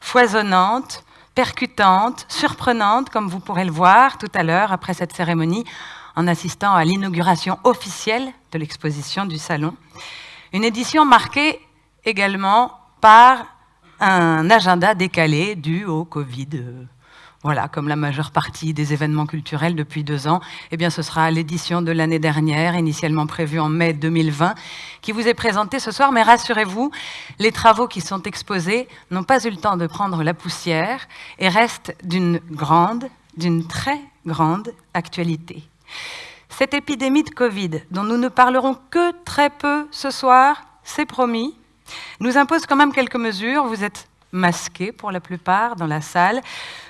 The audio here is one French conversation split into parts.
foisonnante, percutante, surprenante, comme vous pourrez le voir tout à l'heure après cette cérémonie, en assistant à l'inauguration officielle de l'exposition du Salon. Une édition marquée également par un agenda décalé dû au Covid. Voilà, comme la majeure partie des événements culturels depuis deux ans, eh bien, ce sera l'édition de l'année dernière, initialement prévue en mai 2020, qui vous est présentée ce soir. Mais rassurez-vous, les travaux qui sont exposés n'ont pas eu le temps de prendre la poussière et restent d'une grande, d'une très grande actualité. Cette épidémie de Covid, dont nous ne parlerons que très peu ce soir, c'est promis, nous impose quand même quelques mesures. Vous êtes masqués pour la plupart dans la salle.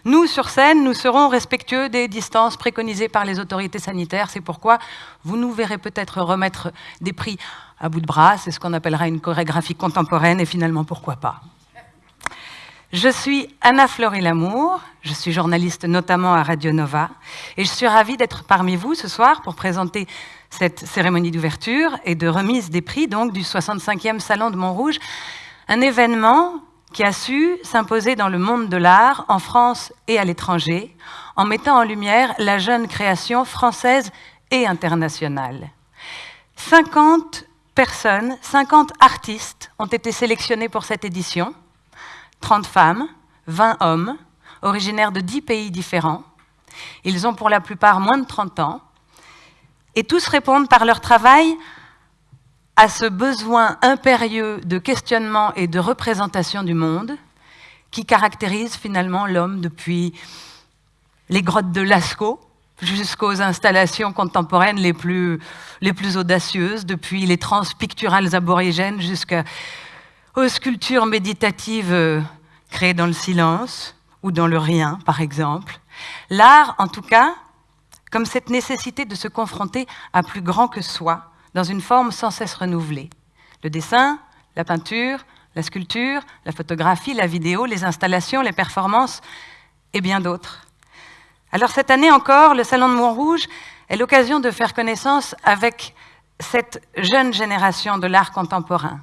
Nous, sur scène, nous serons respectueux des distances préconisées par les autorités sanitaires. C'est pourquoi vous nous verrez peut-être remettre des prix à bout de bras. C'est ce qu'on appellera une chorégraphie contemporaine et finalement, pourquoi pas je suis Anna Fleury Lamour, je suis journaliste notamment à Radio Nova, et je suis ravie d'être parmi vous ce soir pour présenter cette cérémonie d'ouverture et de remise des prix donc du 65e Salon de Montrouge, un événement qui a su s'imposer dans le monde de l'art, en France et à l'étranger, en mettant en lumière la jeune création française et internationale. 50 personnes, 50 artistes ont été sélectionnés pour cette édition, 30 femmes, 20 hommes, originaires de 10 pays différents. Ils ont pour la plupart moins de 30 ans, et tous répondent par leur travail à ce besoin impérieux de questionnement et de représentation du monde qui caractérise finalement l'homme depuis les grottes de Lascaux jusqu'aux installations contemporaines les plus, audacieuses, depuis les trans picturales aborigènes jusqu'aux sculptures méditatives euh, créées dans le silence ou dans le rien, par exemple. L'art, en tout cas, comme cette nécessité de se confronter à plus grand que soi, dans une forme sans cesse renouvelée. Le dessin, la peinture, la sculpture, la photographie, la vidéo, les installations, les performances et bien d'autres. Alors cette année encore, le Salon de Montrouge est l'occasion de faire connaissance avec cette jeune génération de l'art contemporain,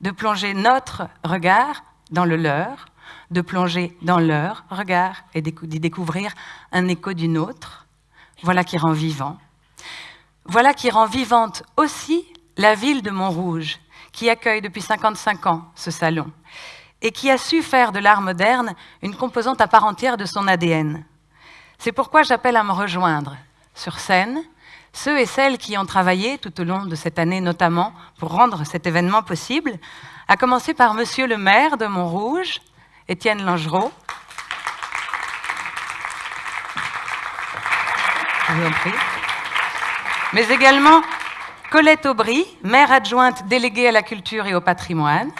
de plonger notre regard dans le leur, de plonger dans leur regard et d'y découvrir un écho d'une autre. Voilà qui rend vivant. Voilà qui rend vivante aussi la ville de Montrouge, qui accueille depuis 55 ans ce salon, et qui a su faire de l'art moderne une composante à part entière de son ADN. C'est pourquoi j'appelle à me rejoindre sur scène ceux et celles qui ont travaillé tout au long de cette année notamment pour rendre cet événement possible, à commencer par Monsieur le maire de Montrouge, Étienne Langereau. Je vous en prie mais également Colette Aubry, maire adjointe déléguée à la culture et au patrimoine.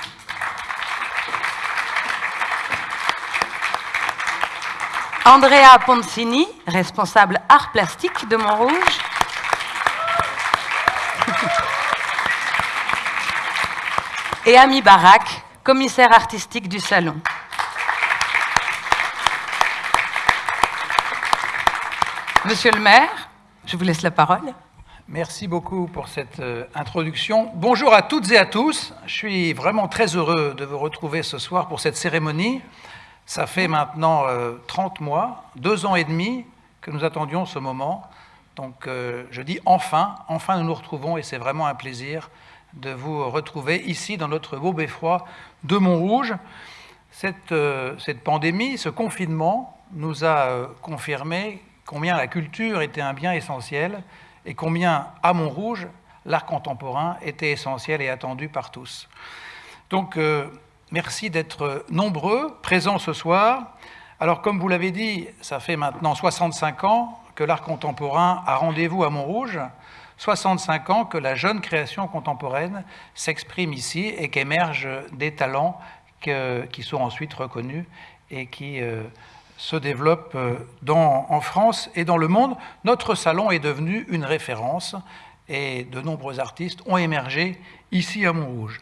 Andrea Poncini, responsable art plastique de Montrouge. Et Ami Barak, commissaire artistique du salon. Monsieur le maire, je vous laisse la parole. Merci beaucoup pour cette euh, introduction. Bonjour à toutes et à tous. Je suis vraiment très heureux de vous retrouver ce soir pour cette cérémonie. Ça fait maintenant 30 euh, mois, deux ans et demi que nous attendions ce moment. Donc euh, je dis enfin, enfin nous nous retrouvons et c'est vraiment un plaisir de vous retrouver ici dans notre beau beffroi de Montrouge. Cette, cette pandémie, ce confinement nous a confirmé combien la culture était un bien essentiel et combien, à Montrouge, l'art contemporain était essentiel et attendu par tous. Donc, euh, merci d'être nombreux, présents ce soir. Alors, comme vous l'avez dit, ça fait maintenant 65 ans que l'art contemporain a rendez-vous à Montrouge, 65 ans que la jeune création contemporaine s'exprime ici et qu'émergent des talents qui sont ensuite reconnus et qui euh, se développe euh, en France et dans le monde. Notre salon est devenu une référence et de nombreux artistes ont émergé ici à Montrouge.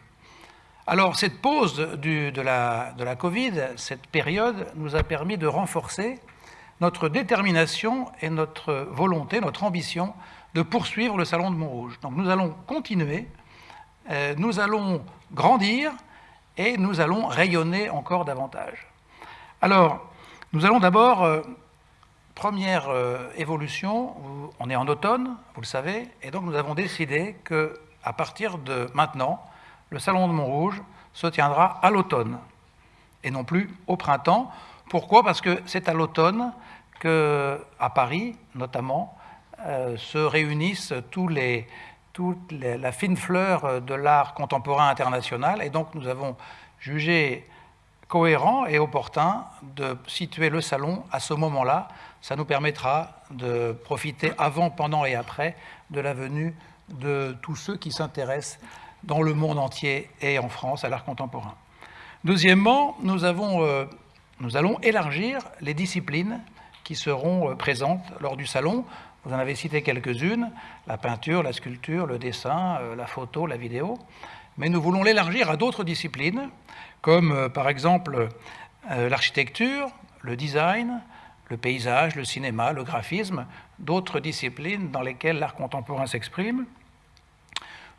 Alors cette pause de, la, Covid, cette période, nous a permis de renforcer notre détermination et notre volonté, notre ambition de poursuivre le Salon de Montrouge. Donc nous allons continuer, euh, nous allons grandir et nous allons rayonner encore davantage. Alors, nous allons d'abord, euh, première euh, évolution, on est en automne, vous le savez, et donc nous avons décidé que à partir de maintenant, le Salon de Montrouge se tiendra à l'automne et non plus au printemps. Pourquoi? Parce que c'est à l'automne qu'à Paris, notamment, euh, se réunissent tous les, toute la fine fleur de l'art contemporain international. Et donc nous avons jugé cohérent et opportun de situer le salon à ce moment-là. Ça nous permettra de profiter avant, pendant et après de la venue de tous ceux qui s'intéressent dans le monde entier et en France à l'art contemporain. Deuxièmement, nous, euh, allons élargir les disciplines qui seront euh, présentes lors du salon. Vous en avez cité quelques-unes, la peinture, la sculpture, le dessin, euh, la photo, la vidéo. Mais nous voulons l'élargir à d'autres disciplines, comme par exemple l'architecture, le design, le paysage, le cinéma, le graphisme, d'autres disciplines dans lesquelles l'art contemporain s'exprime.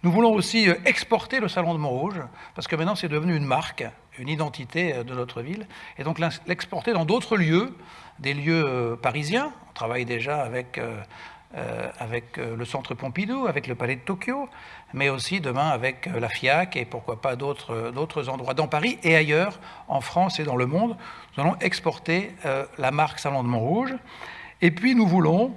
Nous voulons aussi euh, exporter le Salon de Montrouge, parce que maintenant c'est devenu une marque, une identité euh, de notre ville, et donc l'exporter dans d'autres lieux, des lieux euh, parisiens. On travaille déjà avec, avec le Centre Pompidou, avec le Palais de Tokyo, mais aussi demain avec la FIAC et pourquoi pas d'autres endroits dans Paris et ailleurs, en France et dans le monde. Nous allons exporter la marque Salon de Montrouge. Et puis nous voulons,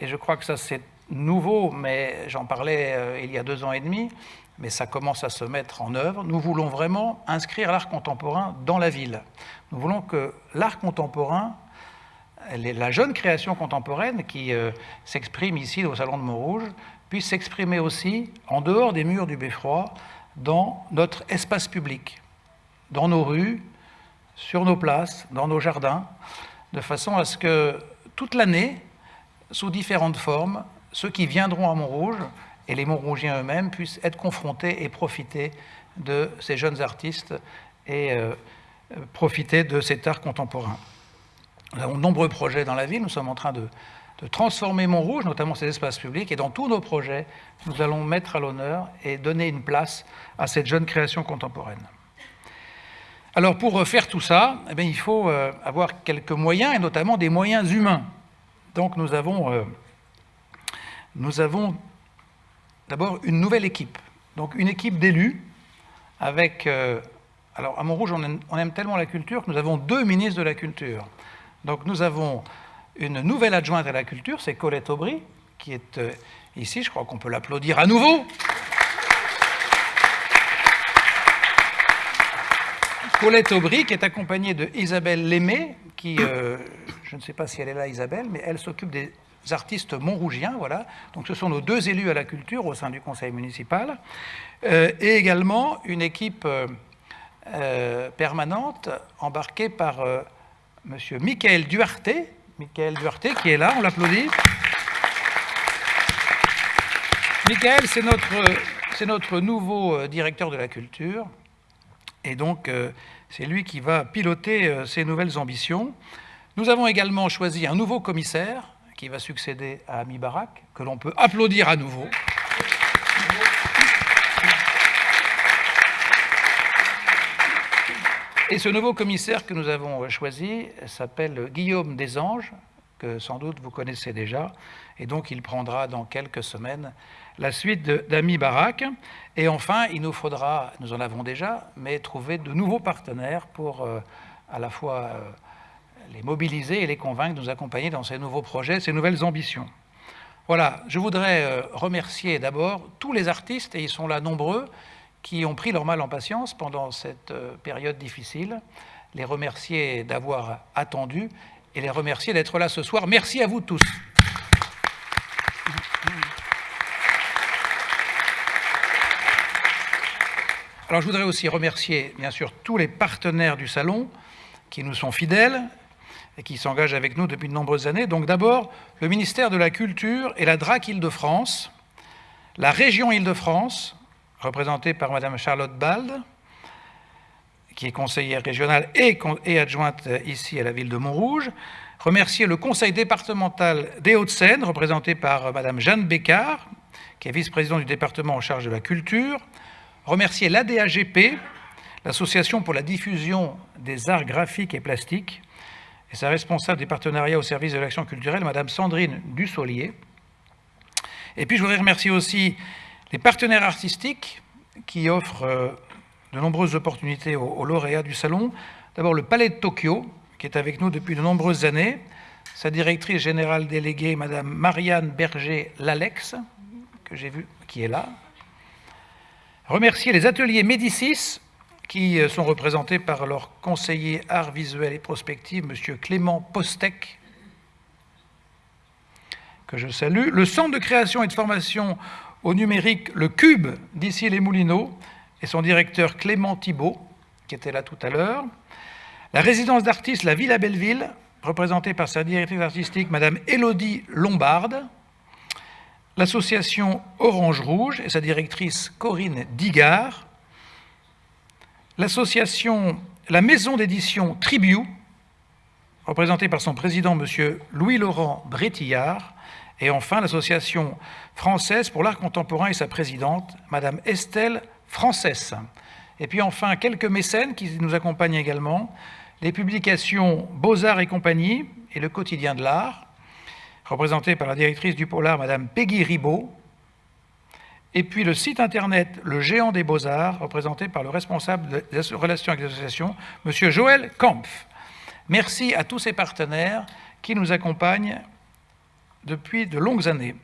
et je crois que ça c'est nouveau, mais j'en parlais euh, il y a deux ans et demi, mais ça commence à se mettre en œuvre. Nous voulons vraiment inscrire l'art contemporain dans la ville. Nous voulons que l'art contemporain, la jeune création contemporaine qui euh, s'exprime ici au Salon de Montrouge, puisse s'exprimer aussi en dehors des murs du Beffroi, dans notre espace public, dans nos rues, sur nos places, dans nos jardins, de façon à ce que toute l'année, sous différentes formes, ceux qui viendront à Montrouge et les Montrougiens eux-mêmes puissent être confrontés et profiter de ces jeunes artistes et euh, profiter de cet art contemporain. Nous avons de nombreux projets dans la ville, nous sommes en train de, transformer Montrouge, notamment ses espaces publics, et dans tous nos projets, nous allons mettre à l'honneur et donner une place à cette jeune création contemporaine. Alors pour faire tout ça, eh bien, il faut euh, avoir quelques moyens, et notamment des moyens humains. Donc nous avons euh, avons d'abord une nouvelle équipe. Donc une équipe d'élus avec... Euh, alors à Montrouge, on aime, tellement la culture que nous avons deux ministres de la culture. Donc nous avons une nouvelle adjointe à la culture, c'est Colette Aubry, qui est euh, ici, je crois qu'on peut l'applaudir à nouveau. Colette Aubry, qui est accompagnée de Isabelle Lémé, qui, euh, je ne sais pas si elle est là, Isabelle, mais elle s'occupe des artistes montrougiens, voilà. Donc ce sont nos deux élus à la culture au sein du conseil municipal, euh, et également une équipe permanente embarquée par Monsieur Michael Duarte, Michael Duarte qui est là, on l'applaudit. Michael, c'est notre, notre nouveau directeur de la culture, et donc c'est lui qui va piloter ces nouvelles ambitions. Nous avons également choisi un nouveau commissaire, qui va succéder à Ami Barak, que l'on peut applaudir à nouveau. Et ce nouveau commissaire que nous avons choisi s'appelle Guillaume Desanges, que sans doute vous connaissez déjà, et donc il prendra dans quelques semaines la suite d'Ami Barak. Et enfin, il nous faudra, nous en avons déjà, mais trouver de nouveaux partenaires pour euh, à la fois euh, les mobiliser et les convaincre de nous accompagner dans ces nouveaux projets, ces nouvelles ambitions. Voilà, je voudrais euh, remercier d'abord tous les artistes, et ils sont là nombreux, qui ont pris leur mal en patience pendant cette euh, période difficile, les remercier d'avoir attendu et les remercier d'être là ce soir. Merci à vous tous. Alors je voudrais aussi remercier bien sûr tous les partenaires du salon qui nous sont fidèles, et qui s'engage avec nous depuis de nombreuses années. Donc d'abord, le ministère de la Culture et la DRAC Île-de-France, la région Île-de-France, représentée par Mme Charlotte Bald, qui est conseillère régionale et, adjointe ici à la ville de Montrouge, remercier le conseil départemental des Hauts-de-Seine, représenté par Mme Jeanne Bécard, qui est vice-présidente du département en charge de la culture, remercier l'ADAGP, l'Association pour la diffusion des arts graphiques et plastiques, et sa responsable des partenariats au service de l'action culturelle, Madame Sandrine Dussolier. Et puis je voudrais remercier aussi les partenaires artistiques qui offrent euh, de nombreuses opportunités aux, lauréats du salon. D'abord le Palais de Tokyo, qui est avec nous depuis de nombreuses années, sa directrice générale déléguée, Madame Marianne Berger-Lalex, que j'ai vu, qui est là. Remercier les ateliers Médicis, qui euh, sont représentés par leur conseiller art visuel et prospective, M. Clément Postec, que je salue. Le Centre de création et de formation au numérique, le Cube, d'ici les Moulineaux, et son directeur Clément Thibault, qui était là tout à l'heure. La résidence d'artistes La Villa Belleville, représentée par sa directrice artistique, Madame Élodie Lombarde. L'association Orange Rouge et sa directrice Corinne Digard l'association, la maison d'édition Tribu, représentée par son président, M. Louis-Laurent Brétillard, et enfin l'association française pour l'art contemporain et sa présidente, Mme Estelle Frances. Et puis enfin, quelques mécènes qui nous accompagnent également, les publications Beaux-Arts et compagnie et le quotidien de l'art, représenté par la directrice du Polar, Mme Peggy Ribaud, et puis le site internet Le Géant des Beaux-Arts, représenté par le responsable des relations avec les associations, M. Joël Kampf. Merci à tous ces partenaires qui nous accompagnent depuis de longues années.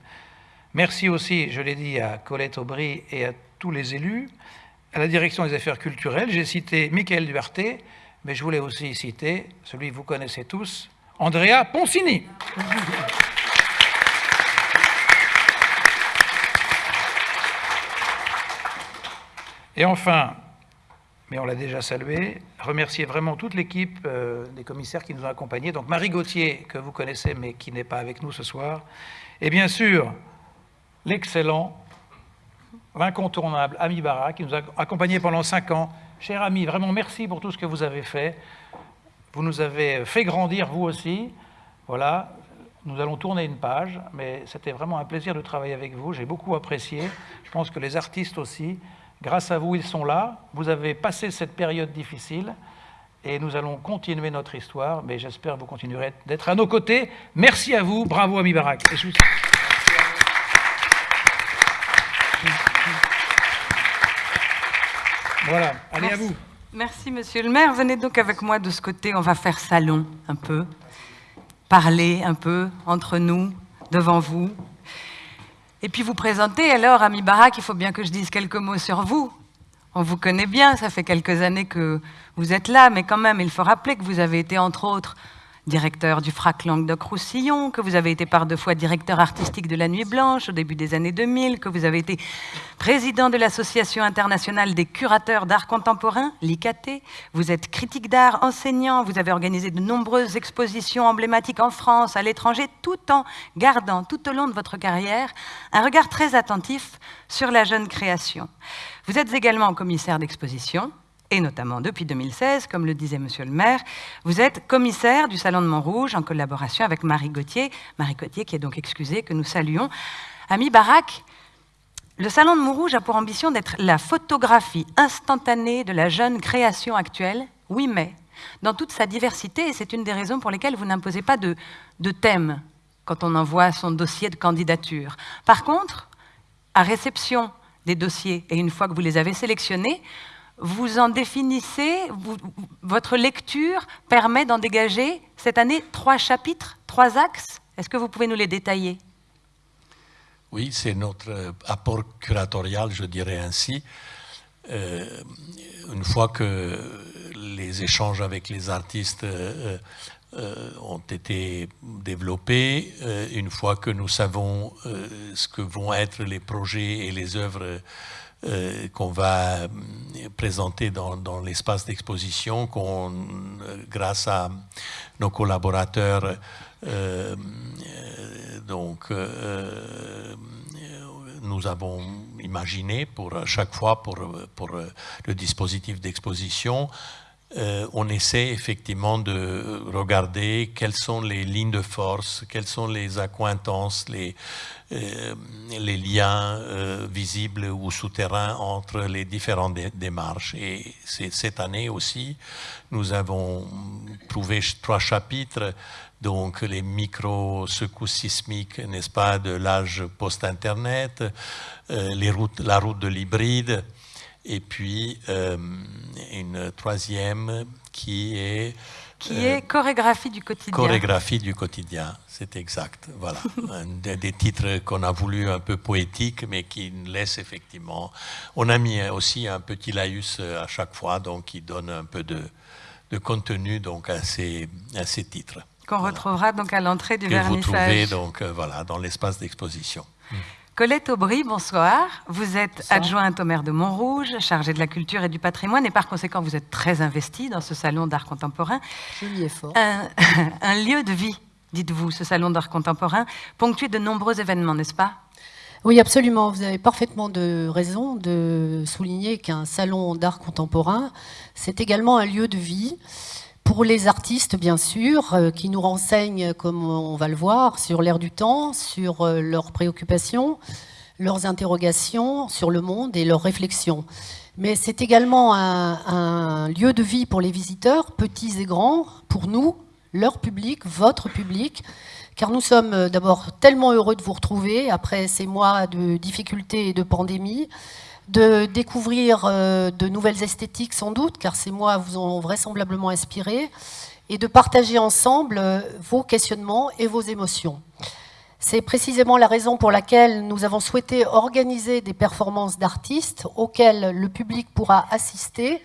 Merci aussi, je l'ai dit, à Colette Aubry et à tous les élus, à la direction des affaires culturelles. J'ai cité Michael Duarte, mais je voulais aussi citer celui que vous connaissez tous, Andrea Poncini. Et enfin, mais on l'a déjà salué, remercier vraiment toute l'équipe euh, des commissaires qui nous ont accompagnés. Donc Marie Gauthier, que vous connaissez, mais qui n'est pas avec nous ce soir. Et bien sûr, l'excellent, l'incontournable Ami Barra, qui nous a accompagnés pendant cinq ans. Cher ami, vraiment merci pour tout ce que vous avez fait. Vous nous avez fait grandir, vous aussi. Voilà, nous allons tourner une page, mais c'était vraiment un plaisir de travailler avec vous. J'ai beaucoup apprécié. Je pense que les artistes aussi. Grâce à vous, ils sont là. Vous avez passé cette période difficile et nous allons continuer notre histoire, mais j'espère que vous continuerez d'être à nos côtés. Merci à vous. Bravo, Ami Barak. Voilà, allez à vous. Merci, monsieur le maire. Venez donc avec moi de ce côté. On va faire salon un peu, parler un peu entre nous, devant vous. Et puis vous présentez alors, Ami Barak, il faut bien que je dise quelques mots sur vous. On vous connaît bien, ça fait quelques années que vous êtes là, mais quand même, il faut rappeler que vous avez été, entre autres, directeur du FRAC Languedoc-Roussillon, que vous avez été par deux fois directeur artistique de la Nuit Blanche au début des années 2000, que vous avez été président de l'Association internationale des curateurs d'art contemporain, l'ICAT. Vous êtes critique d'art, enseignant, vous avez organisé de nombreuses expositions emblématiques en France, à l'étranger, tout en gardant tout au long de votre carrière un regard très attentif sur la jeune création. Vous êtes également commissaire d'exposition, et notamment depuis 2016, comme le disait Monsieur le maire, vous êtes commissaire du Salon de Montrouge en collaboration avec Marie Gauthier, Marie Gauthier qui est donc excusée, que nous saluons. Ami Barak, le Salon de Montrouge a pour ambition d'être la photographie instantanée de la jeune création actuelle, oui mais, dans toute sa diversité, et c'est une des raisons pour lesquelles vous n'imposez pas de, de thème quand on envoie son dossier de candidature. Par contre, à réception des dossiers, et une fois que vous les avez sélectionnés, vous en définissez, votre lecture permet d'en dégager cette année trois chapitres, trois axes. Est-ce que vous pouvez nous les détailler? Oui, c'est notre apport curatorial, je dirais ainsi. Euh, une fois que les échanges avec les artistes euh, euh, ont été développés, une fois que nous savons ce que vont être les projets et les œuvres euh, qu'on va euh, présenter dans, l'espace d'exposition, euh, grâce à nos collaborateurs, donc, nous avons imaginé pour chaque fois pour le dispositif d'exposition euh, on essaie effectivement de regarder quelles sont les lignes de force, quelles sont les accointances, les, euh, liens euh, visibles ou souterrains entre les différentes démarches. Et cette année aussi, nous avons trouvé trois chapitres, donc les micro-secousses sismiques, n'est-ce pas, de l'âge post-Internet, la route de l'hybride, et puis euh, une troisième qui est... Qui est euh, chorégraphie du quotidien. Chorégraphie du quotidien, c'est exact. Voilà, des, des, titres qu'on a voulu un peu poétiques, mais qui laissent effectivement. On a mis aussi un petit laïus euh, à chaque fois, donc qui donne un peu de, de contenu donc à ces, à ces titres. Qu'on retrouvera donc à l'entrée du vernissage. Que vous trouvez donc voilà dans l'espace d'exposition. Colette Aubry, bonsoir. Vous êtes adjointe au maire de Montrouge, chargée de la culture et du patrimoine, et par conséquent, vous êtes très investie dans ce salon d'art contemporain. Joli effort. Un, un lieu de vie, dites-vous, ce salon d'art contemporain, ponctué de nombreux événements, n'est-ce pas? Oui, absolument. Vous avez parfaitement de raison de souligner qu'un salon d'art contemporain, c'est également un lieu de vie pour les artistes, bien sûr, euh, qui nous renseignent, comme on va le voir, sur l'air du temps, sur euh, leurs préoccupations, leurs interrogations sur le monde et leurs réflexions. Mais c'est également un, lieu de vie pour les visiteurs, petits et grands, pour nous, leur public, votre public, car nous sommes euh, d'abord tellement heureux de vous retrouver après ces mois de difficultés et de pandémie, de découvrir euh, de nouvelles esthétiques sans doute, car ces mois vous ont vraisemblablement inspiré, et de partager ensemble euh, vos questionnements et vos émotions. C'est précisément la raison pour laquelle nous avons souhaité organiser des performances d'artistes auxquelles le public pourra assister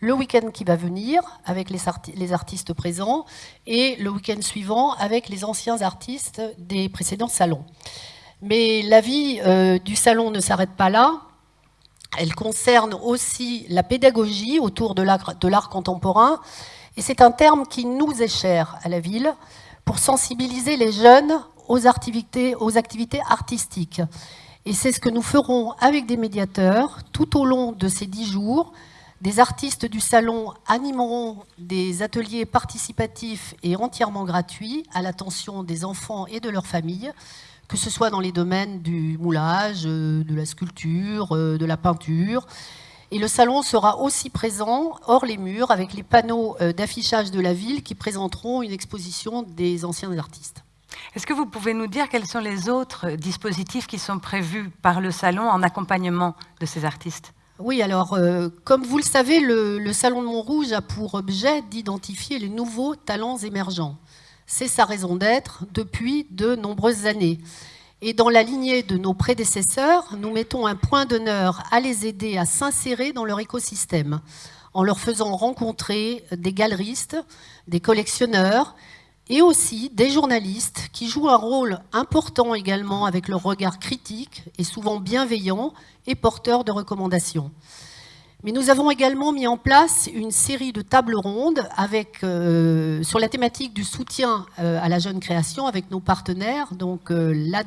le week-end qui va venir avec les, artistes présents et le week-end suivant avec les anciens artistes des précédents salons. Mais la vie euh, du salon ne s'arrête pas là. Elle concerne aussi la pédagogie autour de l'art contemporain. Et c'est un terme qui nous est cher à la ville pour sensibiliser les jeunes aux activités, artistiques. Et c'est ce que nous ferons avec des médiateurs tout au long de ces dix jours. Des artistes du salon animeront des ateliers participatifs et entièrement gratuits à l'attention des enfants et de leurs familles que ce soit dans les domaines du moulage, euh, de la sculpture, euh, de la peinture. Et le salon sera aussi présent hors les murs avec les panneaux euh, d'affichage de la ville qui présenteront une exposition des anciens artistes. Est-ce que vous pouvez nous dire quels sont les autres dispositifs qui sont prévus par le salon en accompagnement de ces artistes? Oui, alors, comme vous le savez, le, le Salon de Montrouge a pour objet d'identifier les nouveaux talents émergents. C'est sa raison d'être depuis de nombreuses années. Et dans la lignée de nos prédécesseurs, nous mettons un point d'honneur à les aider à s'insérer dans leur écosystème, en leur faisant rencontrer des galeristes, des collectionneurs et aussi des journalistes qui jouent un rôle important également avec leur regard critique et souvent bienveillant et porteur de recommandations. Mais nous avons également mis en place une série de tables rondes euh, sur la thématique du soutien euh, à la jeune création avec nos partenaires, donc euh, la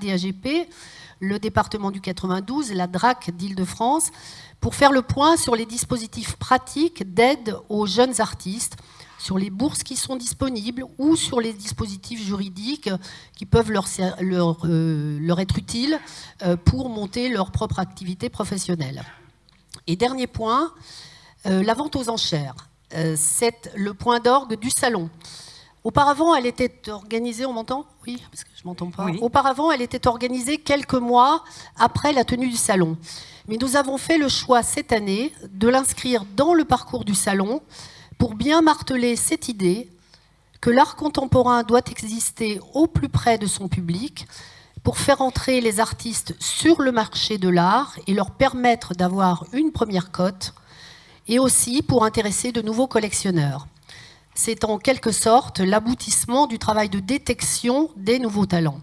le département du 92, la DRAC d'Île-de-France, pour faire le point sur les dispositifs pratiques d'aide aux jeunes artistes, sur les bourses qui sont disponibles ou sur les dispositifs juridiques qui peuvent leur, leur être utiles pour monter leur propre activité professionnelle. Et dernier point, euh, la vente aux enchères. Euh, c'est le point d'orgue du salon. Auparavant, elle était organisée, on m'entend? Oui, parce que je m'entends pas. Auparavant, elle était organisée quelques mois après la tenue du salon. Mais nous avons fait le choix cette année de l'inscrire dans le parcours du salon pour bien marteler cette idée que l'art contemporain doit exister au plus près de son public, pour faire entrer les artistes sur le marché de l'art et leur permettre d'avoir une première cote, et aussi pour intéresser de nouveaux collectionneurs. C'est en quelque sorte l'aboutissement du travail de détection des nouveaux talents.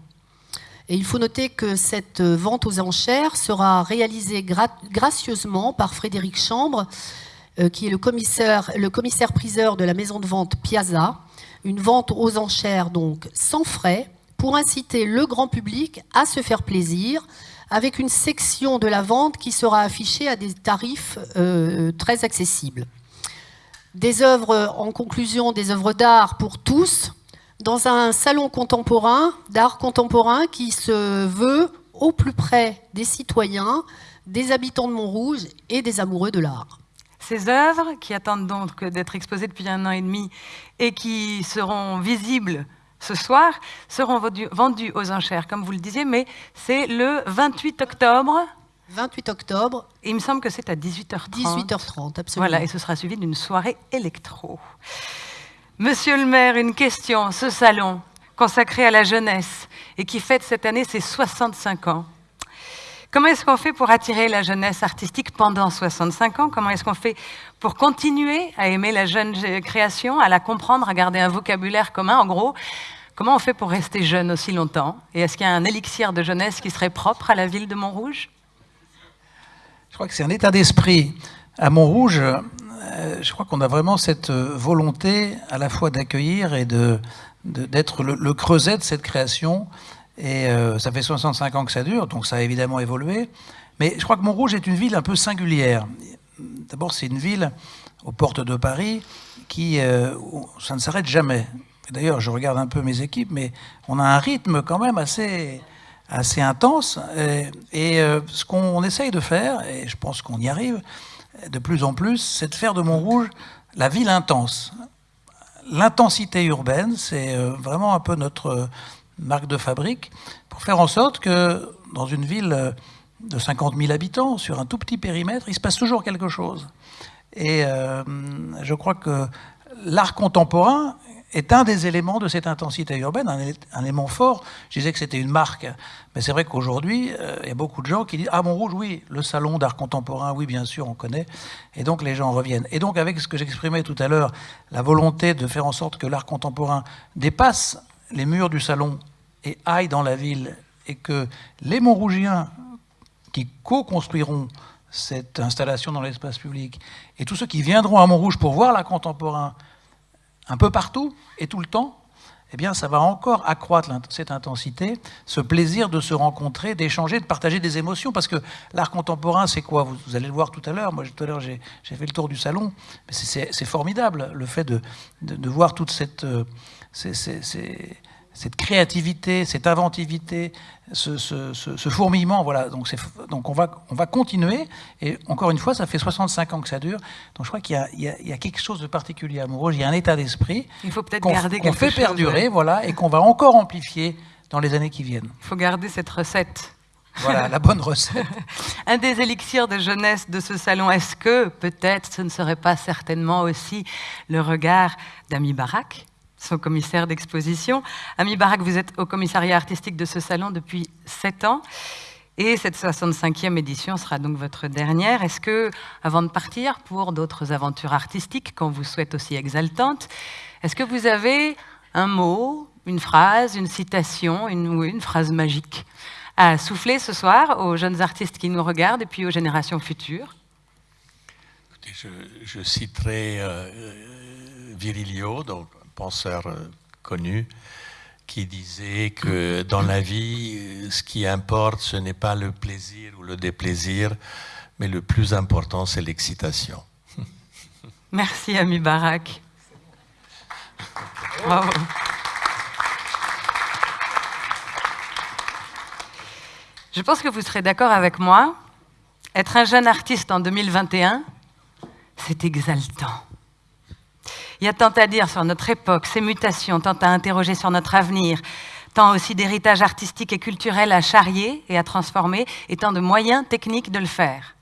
Et il faut noter que cette vente aux enchères sera réalisée gracieusement par Frédéric Chambre, euh, qui est le commissaire, le commissaire priseur de la maison de vente Piazza. Une vente aux enchères donc sans frais, pour inciter le grand public à se faire plaisir avec une section de la vente qui sera affichée à des tarifs euh, très accessibles. des œuvres, en conclusion, des œuvres d'art pour tous, dans un salon contemporain, d'art contemporain, qui se veut au plus près des citoyens, des habitants de Montrouge et des amoureux de l'art. Ces œuvres, qui attendent donc d'être exposées depuis un an et demi et qui seront visibles ce soir, seront vendues aux enchères, comme vous le disiez, mais c'est le 28 octobre 28 octobre. il me semble que c'est à 18h30. 18h30, absolument. Voilà, et ce sera suivi d'une soirée électro. Monsieur le maire, une question. Ce salon consacré à la jeunesse et qui fête cette année ses 65 ans, Comment est-ce qu'on fait pour attirer la jeunesse artistique pendant 65 ans? Comment est-ce qu'on fait pour continuer à aimer la jeune création, à la comprendre, à garder un vocabulaire commun? En gros, comment on fait pour rester jeune aussi longtemps? Et est-ce qu'il y a un élixir de jeunesse qui serait propre à la ville de Montrouge? Je crois que c'est un état d'esprit. À Montrouge, euh, je crois qu'on a vraiment cette euh, volonté à la fois d'accueillir et d'être le, creuset de cette création et euh, ça fait 65 ans que ça dure, donc ça a évidemment évolué. Mais je crois que Montrouge est une ville un peu singulière. D'abord, c'est une ville aux portes de Paris qui, euh, ça ne s'arrête jamais. D'ailleurs, je regarde un peu mes équipes, mais on a un rythme quand même assez, intense. Et, euh, ce qu'on essaye de faire, et je pense qu'on y arrive de plus en plus, c'est de faire de Montrouge la ville intense. L'intensité urbaine, c'est vraiment un peu notre marque de fabrique, pour faire en sorte que dans une ville de 50 000 habitants, sur un tout petit périmètre, il se passe toujours quelque chose. Et euh, je crois que l'art contemporain est un des éléments de cette intensité urbaine, un, élément fort. Je disais que c'était une marque, mais c'est vrai qu'aujourd'hui, euh, il y a beaucoup de gens qui disent Ah, Montrouge, oui, le salon d'art contemporain, oui, bien sûr, on connaît. Et donc les gens reviennent. Et donc, avec ce que j'exprimais tout à l'heure, la volonté de faire en sorte que l'art contemporain dépasse les murs du salon et aillent dans la ville, et que les Montrougiens qui co-construiront cette installation dans l'espace public, et tous ceux qui viendront à Montrouge pour voir l'art contemporain un peu partout et tout le temps, eh bien, ça va encore accroître cette intensité, ce plaisir de se rencontrer, d'échanger, de partager des émotions. Parce que l'art contemporain, c'est quoi? Vous, allez le voir tout à l'heure. Moi, tout à l'heure, j'ai fait le tour du salon. C'est formidable, le fait de, voir toute cette... Euh, cette créativité, cette inventivité, ce, fourmillement. Voilà. Donc, donc on, va, on va continuer. Et encore une fois, ça fait 65 ans que ça dure. Donc je crois qu'il y, y, a quelque chose de particulier à Montrouge. Il y a un état d'esprit Il faut peut-être garder qu'on fait perdurer, voilà, et qu'on va encore amplifier dans les années qui viennent. Il faut garder cette recette. Voilà, la bonne recette. un des élixirs de jeunesse de ce salon, est-ce que peut-être ce ne serait pas certainement aussi le regard d'Ami Barak son commissaire d'exposition. Ami Barak, vous êtes au commissariat artistique de ce salon depuis sept ans. Et cette 65e édition sera donc votre dernière. Est-ce que, avant de partir pour d'autres aventures artistiques qu'on vous souhaite aussi exaltantes, est-ce que vous avez un mot, une phrase, une citation, une, phrase magique à souffler ce soir aux jeunes artistes qui nous regardent et puis aux générations futures? Je, citerai euh, euh, Virilio, donc penseur euh, connu qui disait que dans la vie, euh, ce qui importe, ce n'est pas le plaisir ou le déplaisir, mais le plus important, c'est l'excitation. Merci, ami Barak. Bravo. Je pense que vous serez d'accord avec moi. Être un jeune artiste en 2021, c'est exaltant. Il y a tant à dire sur notre époque, ses mutations, tant à interroger sur notre avenir, tant aussi d'héritage artistique et culturel à charrier et à transformer, et tant de moyens techniques de le faire.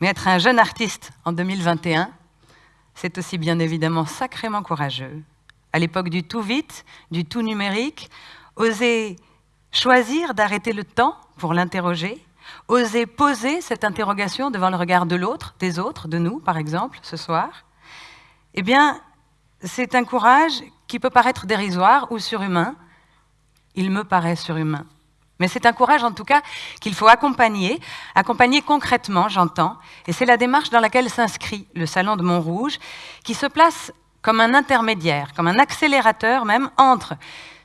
Mais être un jeune artiste en 2021, c'est aussi bien évidemment sacrément courageux. À l'époque du tout vite, du tout numérique, oser choisir d'arrêter le temps pour l'interroger, oser poser cette interrogation devant le regard de l'autre, des autres, de nous par exemple, ce soir, eh bien, c'est un courage qui peut paraître dérisoire ou surhumain. Il me paraît surhumain. Mais c'est un courage, en tout cas, qu'il faut accompagner, accompagner concrètement, j'entends. Et c'est la démarche dans laquelle s'inscrit le Salon de Montrouge, qui se place comme un intermédiaire, comme un accélérateur même entre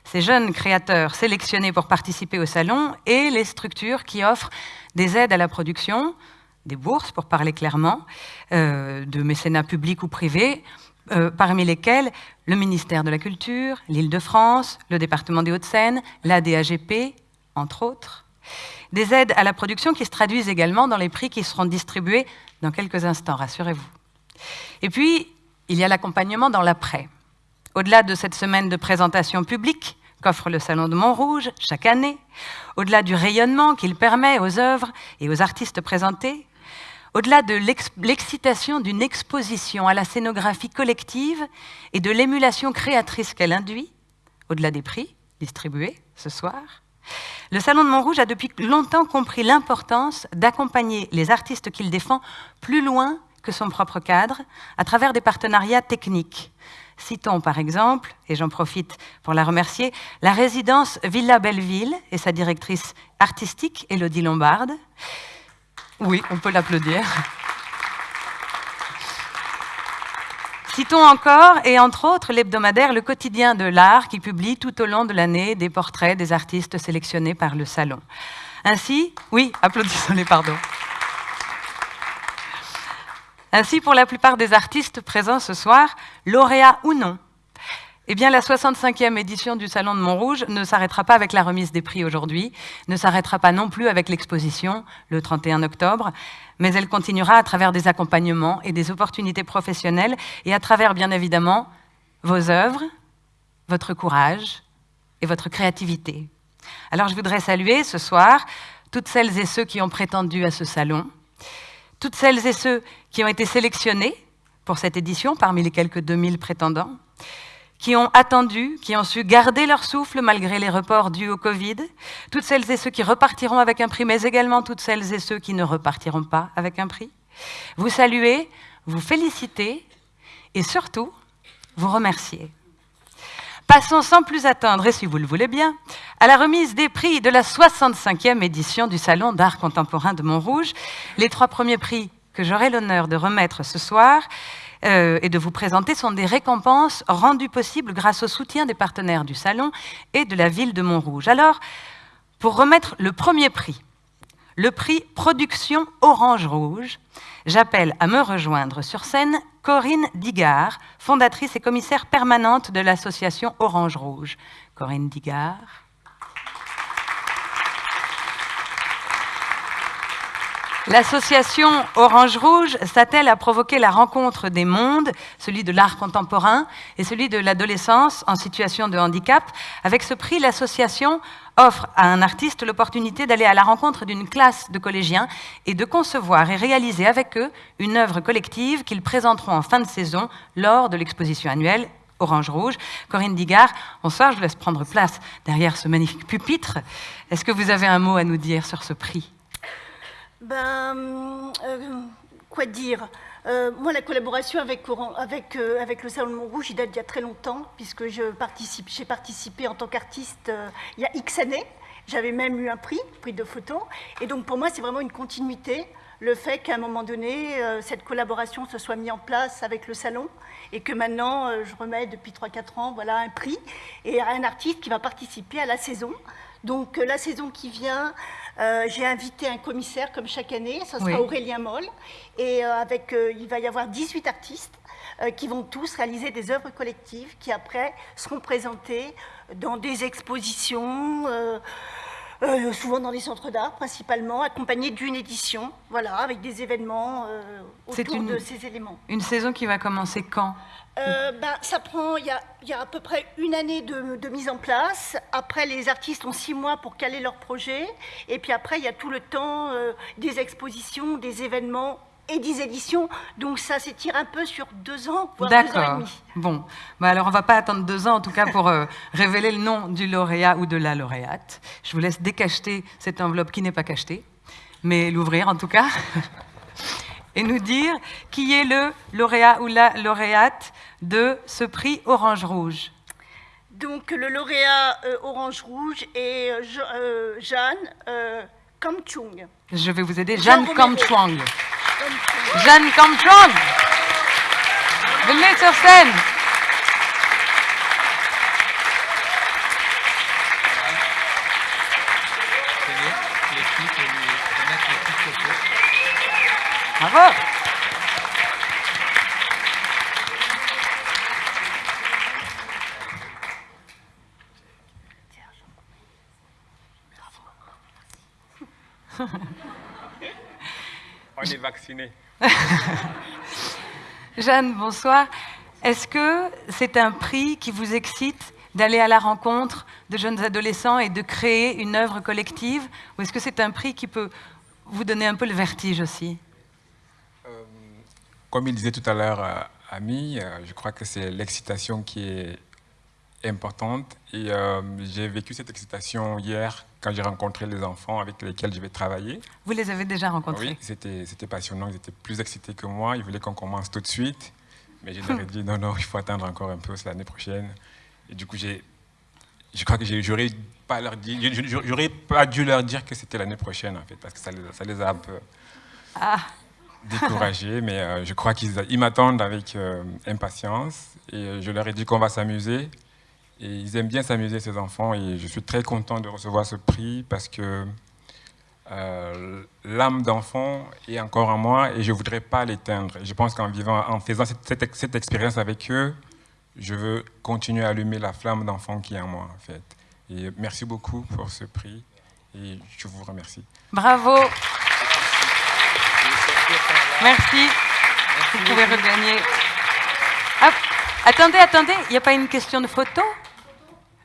ces jeunes créateurs sélectionnés pour participer au salon et les structures qui offrent des aides à la production, des bourses, pour parler clairement, euh, de mécénat public ou privé, euh, parmi lesquels le ministère de la Culture, l'Île-de-France, le département des Hauts-de-Seine, la DAGP, entre autres. Des aides à la production qui se traduisent également dans les prix qui seront distribués dans quelques instants, rassurez-vous. Et puis, il y a l'accompagnement dans l'après. Au-delà de cette semaine de présentation publique qu'offre le Salon de Montrouge chaque année, au-delà du rayonnement qu'il permet aux œuvres et aux artistes présentés, au-delà de l'excitation d'une exposition à la scénographie collective et de l'émulation créatrice qu'elle induit, au-delà des prix distribués ce soir, le Salon de Montrouge a depuis longtemps compris l'importance d'accompagner les artistes qu'il défend plus loin que son propre cadre, à travers des partenariats techniques. Citons par exemple, et j'en profite pour la remercier, la résidence Villa Belleville et sa directrice artistique, Elodie Lombarde, oui, on peut l'applaudir. Citons encore, et entre autres, l'hebdomadaire Le Quotidien de l'Art, qui publie tout au long de l'année des portraits des artistes sélectionnés par le Salon. Ainsi, oui, applaudissons-les, pardon. Ainsi, pour la plupart des artistes présents ce soir, lauréats ou non, eh bien, la 65e édition du Salon de Montrouge ne s'arrêtera pas avec la remise des prix aujourd'hui, ne s'arrêtera pas non plus avec l'exposition le 31 octobre, mais elle continuera à travers des accompagnements et des opportunités professionnelles et à travers, bien évidemment, vos œuvres, votre courage et votre créativité. Alors, je voudrais saluer ce soir toutes celles et ceux qui ont prétendu à ce salon, toutes celles et ceux qui ont été sélectionnés pour cette édition parmi les quelques 2000 prétendants, qui ont attendu, qui ont su garder leur souffle malgré les reports dus au Covid, toutes celles et ceux qui repartiront avec un prix, mais également toutes celles et ceux qui ne repartiront pas avec un prix. Vous saluez, vous félicitez et surtout, vous remerciez. Passons sans plus attendre, et si vous le voulez bien, à la remise des prix de la 65e édition du Salon d'art contemporain de Montrouge. Les trois premiers prix que j'aurai l'honneur de remettre ce soir euh, et de vous présenter sont des récompenses rendues possibles grâce au soutien des partenaires du Salon et de la ville de Montrouge. Alors, pour remettre le premier prix, le prix Production Orange Rouge, j'appelle à me rejoindre sur scène Corinne Digard, fondatrice et commissaire permanente de l'association Orange Rouge. Corinne Digard. L'association Orange Rouge s'attelle à provoquer la rencontre des mondes, celui de l'art contemporain et celui de l'adolescence en situation de handicap. Avec ce prix, l'association offre à un artiste l'opportunité d'aller à la rencontre d'une classe de collégiens et de concevoir et réaliser avec eux une œuvre collective qu'ils présenteront en fin de saison lors de l'exposition annuelle Orange Rouge. Corinne Digard, bonsoir, je laisse prendre place derrière ce magnifique pupitre. Est-ce que vous avez un mot à nous dire sur ce prix? Ben, euh, quoi dire? Euh, Moi, la collaboration euh, avec le Salon de Montrouge, il date d'il y a très longtemps, puisque j'ai participé en tant qu'artiste il y a X années. J'avais même eu un prix, prix de photo. Et donc, pour moi, c'est vraiment une continuité, le fait qu'à un moment donné, cette collaboration se soit mise en place avec le Salon, et que maintenant, je remets depuis 3-4 ans voilà, un prix, et un artiste qui va participer à la saison. Donc, la saison qui vient, euh, j'ai invité un commissaire comme chaque année, ce sera Aurélien Moll, et euh, avec, euh, il va y avoir 18 artistes qui vont tous réaliser des œuvres collectives qui après seront présentées dans des expositions, souvent dans des centres d'art principalement, accompagnées d'une édition, voilà, avec des événements autour de ces éléments. Une saison qui va commencer quand? Euh, ben, ça prend, il y, a, à peu près une année de, mise en place. Après, les artistes ont six mois pour caler leur projet. Et puis après, il y a tout le temps euh, des expositions, des événements et des éditions. Donc ça s'étire un peu sur deux ans, voire deux ans et demi. Bon, ben, alors on ne va pas attendre deux ans, en tout cas, pour euh, révéler le nom du lauréat ou de la lauréate. Je vous laisse décacheter cette enveloppe qui n'est pas cachetée, mais l'ouvrir en tout cas. et nous dire qui est le lauréat ou la lauréate de ce prix Orange Rouge. Donc le lauréat euh, Orange Rouge est euh, Jeanne Kamchung. Je vais vous aider, Jeanne Kamchung. Jeanne Kamchung Venez sur scène Bravo. Jeanne, bonsoir. Est-ce que c'est un prix qui vous excite d'aller à la rencontre de jeunes adolescents et de créer une œuvre collective Ou est-ce que c'est un prix qui peut vous donner un peu le vertige aussi? Euh, Comme il disait tout à l'heure, euh, Ami, euh, je crois que c'est l'excitation qui est importante. Et euh, j'ai vécu cette excitation hier quand j'ai rencontré les enfants avec lesquels je vais travailler. Vous les avez déjà rencontrés? Oui, c'était passionnant. Ils étaient plus excités que moi. Ils voulaient qu'on commence tout de suite. Mais je leur ai dit non, non, il faut attendre encore un peu, c'est l'année prochaine. Et du coup, j'ai, je crois que j'aurais pas leur j'aurais pas dû leur dire que c'était l'année prochaine en fait, parce que ça les, ça les a un peu Ah, découragés. mais euh, je crois qu'ils ils m'attendent avec euh, impatience. Et je leur ai dit qu'on va s'amuser. Et ils aiment bien s'amuser, ces enfants. Et je suis très content de recevoir ce prix parce que euh, l'âme d'enfant est encore en moi et je ne voudrais pas l'éteindre. Je pense qu'en vivant, en faisant cette expérience avec eux, je veux continuer à allumer la flamme d'enfant qui est en moi, en fait. Et merci beaucoup pour ce prix et je vous remercie. bravo. Merci. Vous pouvez regagner. Hop. Attendez, attendez, il n'y a pas une question de photo?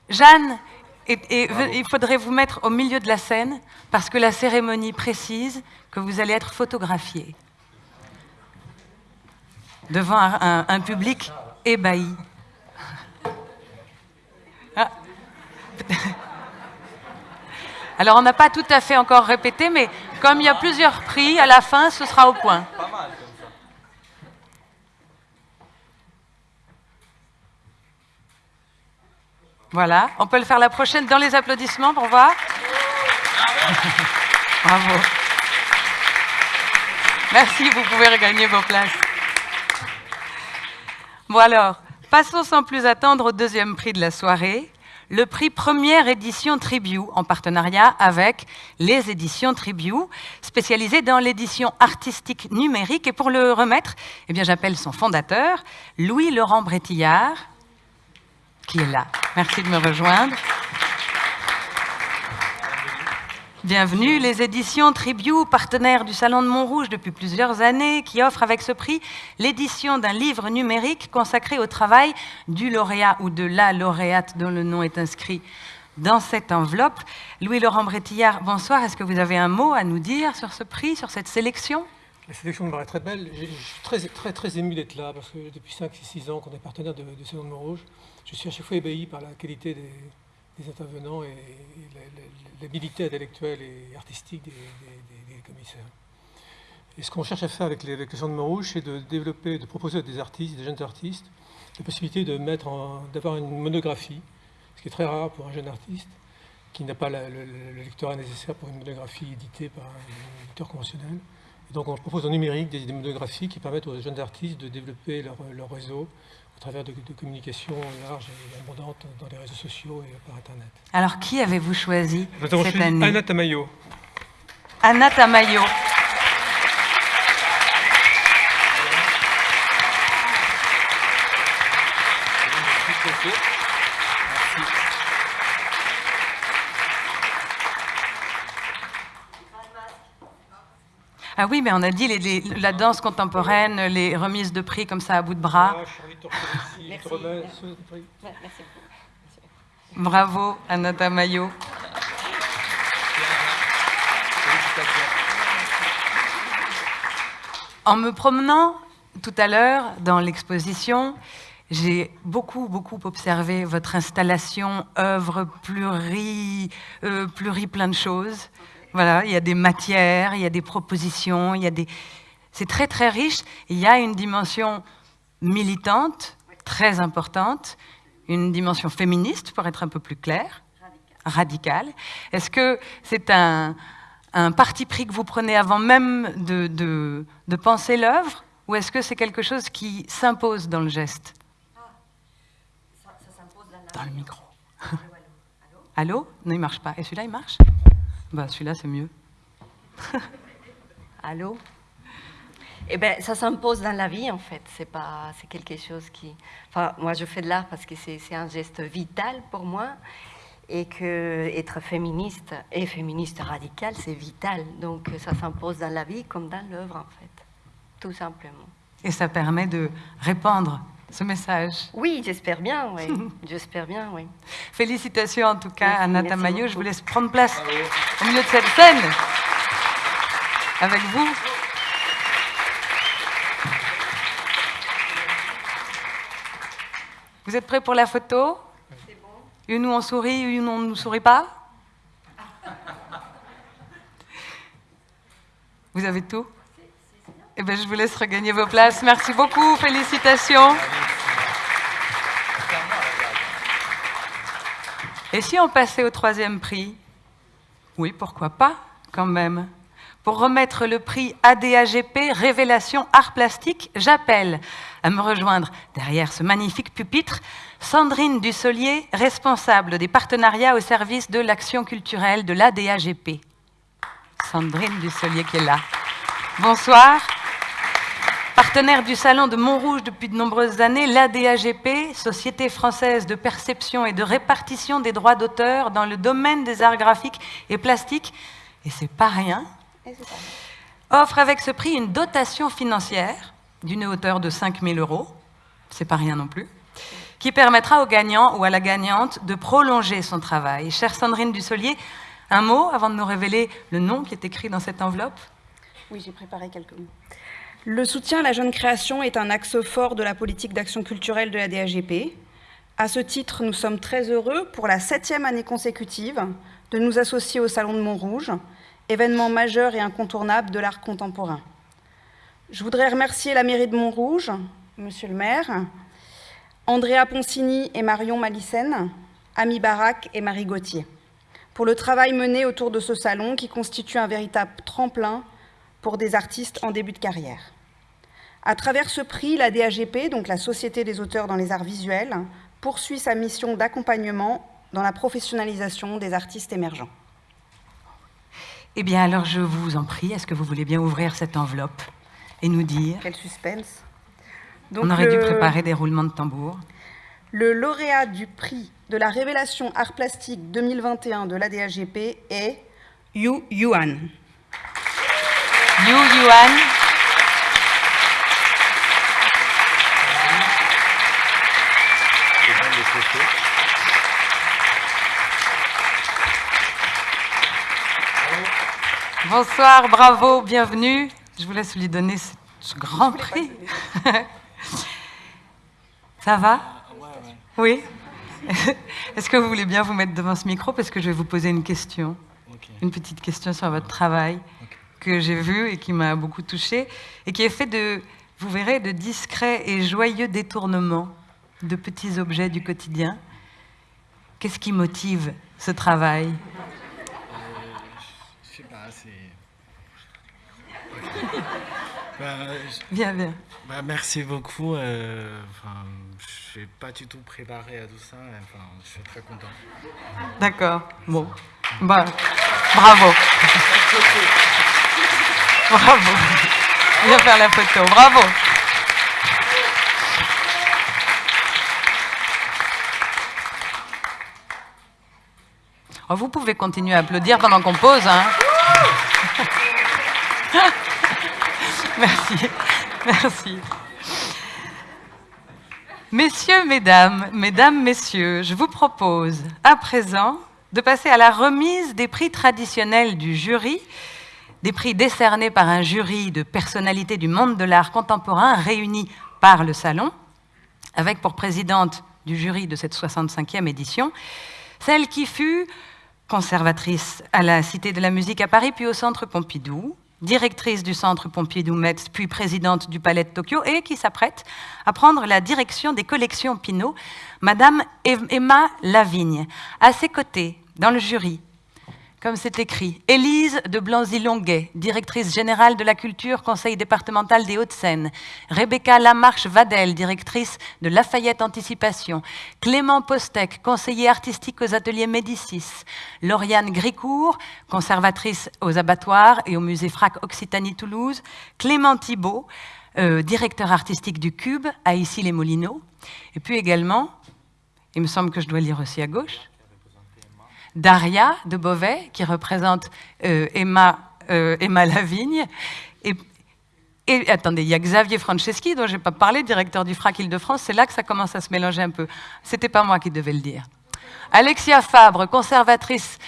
Jeanne, et, et ve- il faudrait vous mettre au milieu de la scène parce que la cérémonie précise que vous allez être photographié devant un, un- un public ébahi. Ah. Alors on n'a pas tout à fait encore répété, mais comme il y a plusieurs prix, à la fin, ce sera au point. Voilà, on peut le faire la prochaine dans les applaudissements pour voir. Bravo. Merci, vous pouvez regagner vos places. Bon alors, passons sans plus attendre au deuxième prix de la soirée, le prix première édition Tribu, en partenariat avec les éditions Tribu, spécialisées dans l'édition artistique numérique. Et pour le remettre, eh j'appelle son fondateur, Louis-Laurent Brétillard, qui est là. Merci de me rejoindre. Bienvenue, les éditions Tribu, partenaires du Salon de Montrouge depuis plusieurs années, qui offrent avec ce prix l'édition d'un livre numérique consacré au travail du lauréat ou de la lauréate dont le nom est inscrit dans cette enveloppe. Louis-Laurent Brétillard, bonsoir. Est-ce que vous avez un mot à nous dire sur ce prix, sur cette sélection? La sélection me paraît très belle. Je suis très, très, très ému d'être là parce que depuis 5-6 ans qu'on est partenaire de Salon de Montrouge, je suis à chaque fois ébahi par la qualité des, intervenants et, l'habilité intellectuelle et artistique des, commissaires. Et ce qu'on cherche à faire avec, les, avec le de Montrouge, c'est de développer, de proposer à des artistes, des jeunes artistes, la possibilité d'avoir une monographie, ce qui est très rare pour un jeune artiste qui n'a pas le, le- le lectorat nécessaire pour une monographie éditée par un éditeur conventionnel. Et donc on propose en numérique des, monographies qui permettent aux jeunes artistes de développer leur réseau au travers de, de communications larges et abondantes dans les réseaux sociaux et par Internet. Alors, qui avez-vous choisi Nous avons cette choisi année Anna Tamayo. Anna Tamayo. Ah oui, mais on a dit les- les- la danse contemporaine, les remises de prix comme ça à bout de bras. Bravo, Anna Tamayo. En me promenant tout à l'heure dans l'exposition, j'ai beaucoup, beaucoup observé votre installation, œuvre pluri, euh, pluri plein de choses. Voilà, il y a des matières, il y a des propositions, il y a des... C'est très, très riche. Il y a une dimension militante, très importante, une dimension féministe, pour être un peu plus clair, radicale. Est-ce que c'est un, un parti pris que vous prenez avant même de, de- de penser l'œuvre, ou est-ce que c'est quelque chose qui s'impose dans le geste? Dans le micro. Allô? Non, il marche pas. Et celui-là, il marche? Bah, Celui-là, c'est mieux. Allô? Eh ben, ça s'impose dans la vie, en fait. C'est pas, c'est quelque chose qui. Enfin, moi, je fais de l'art parce que c'est, un geste vital pour moi, et que être féministe et féministe radical, c'est vital. Donc, ça s'impose dans la vie comme dans l'œuvre, en fait, tout simplement. Et ça permet de répandre ce message. Oui, j'espère bien, oui. j'espère bien, oui. Félicitations en tout cas à Nata Je vous laisse prendre place au milieu de cette scène avec vous. Vous êtes prêts pour la photo? C'est bon. Une où on sourit, une où on ne sourit pas? Vous avez tout? Eh bien, je vous laisse regagner vos places. Merci beaucoup. Félicitations. Et si on passait au troisième prix? Oui, pourquoi pas, quand même. Pour remettre le prix ADAGP Révélation Art Plastique, j'appelle à me rejoindre derrière ce magnifique pupitre Sandrine Dussolier, responsable des partenariats au service de l'action culturelle de l'ADAGP. Sandrine Dussolier qui est là. Bonsoir. Partenaire du Salon de Montrouge depuis de nombreuses années, l'ADAGP, Société française de perception et de répartition des droits d'auteur dans le domaine des arts graphiques et plastiques, et c'est pas rien, offre avec ce prix une dotation financière d'une hauteur de 5 000 euros, c'est pas rien non plus, qui permettra au gagnant ou à la gagnante de prolonger son travail. Chère Sandrine Dussolier, un mot avant de nous révéler le nom qui est écrit dans cette enveloppe? Oui, j'ai préparé quelques mots. Le soutien à la jeune création est un axe fort de la politique d'action culturelle de la DAGP. À ce titre, nous sommes très heureux, pour la septième année consécutive, de nous associer au Salon de Montrouge, événement majeur et incontournable de l'art contemporain. Je voudrais remercier la mairie de Montrouge, monsieur le maire, Andrea Poncini et Marion Malissène, Ami Barak et Marie Gauthier, pour le travail mené autour de ce salon qui constitue un véritable tremplin pour des artistes en début de carrière. À travers ce prix, la DAGP, donc la Société des auteurs dans les arts visuels, poursuit sa mission d'accompagnement dans la professionnalisation des artistes émergents. Eh bien, alors je vous en prie, est-ce que vous voulez bien ouvrir cette enveloppe et nous dire Quel suspense On aurait dû préparer des roulements de tambour. Le lauréat du prix de la révélation art plastique 2021 de la DAGP est Yu Yuan. Yu Yuan. Bonsoir, bravo, bienvenue. Je vous laisse lui donner ce grand prix. Ça va? Oui? Est-ce que vous voulez bien vous mettre devant ce micro? Parce que je vais vous poser une question. Une petite question sur votre travail que j'ai vu et qui m'a beaucoup touchée et qui est fait de, vous verrez, de discrets et joyeux détournements de petits objets du quotidien. Qu'est-ce qui motive ce travail? Bah, bien, bien. Bah, merci beaucoup. Euh, je n'ai pas du tout préparé à tout ça. Enfin, je suis très content. D'accord. Bon. Bah, bravo. bravo. Viens faire la photo. Bravo. Oh, vous pouvez continuer à applaudir pendant qu'on pose. Hein. Merci. Merci. Messieurs, mesdames, mesdames, messieurs, je vous propose à présent de passer à la remise des prix traditionnels du jury, des prix décernés par un jury de personnalités du monde de l'art contemporain réunis par le Salon, avec pour présidente du jury de cette 65e édition, celle qui fut conservatrice à la Cité de la musique à Paris, puis au Centre Pompidou, directrice du Centre Pompidou-Metz, puis présidente du Palais de Tokyo, et qui s'apprête à prendre la direction des collections Pinault, Madame Emma Lavigne. À ses côtés, dans le jury, comme c'est écrit. Élise de Blanzy-Longuet, directrice générale de la culture, conseil départemental des Hauts-de-Seine. Rebecca Lamarche-Vadel, directrice de Lafayette Anticipation. Clément Postec, conseiller artistique aux ateliers Médicis. Lauriane Gricourt, conservatrice aux abattoirs et au musée Frac Occitanie-Toulouse. Clément Thibault, euh, directeur artistique du Cube à Issy-les-Moulineaux. Et puis également, il me semble que je dois lire aussi à gauche, Daria de Beauvais, qui représente euh, Emma, euh, Emma Lavigne. Et, attendez, il y a Xavier Franceschi, dont je n'ai pas parlé, directeur du FRAC Île-de-France. C'est là que ça commence à se mélanger un peu. C'était pas moi qui devais le dire. Alexia Fabre, conservatrice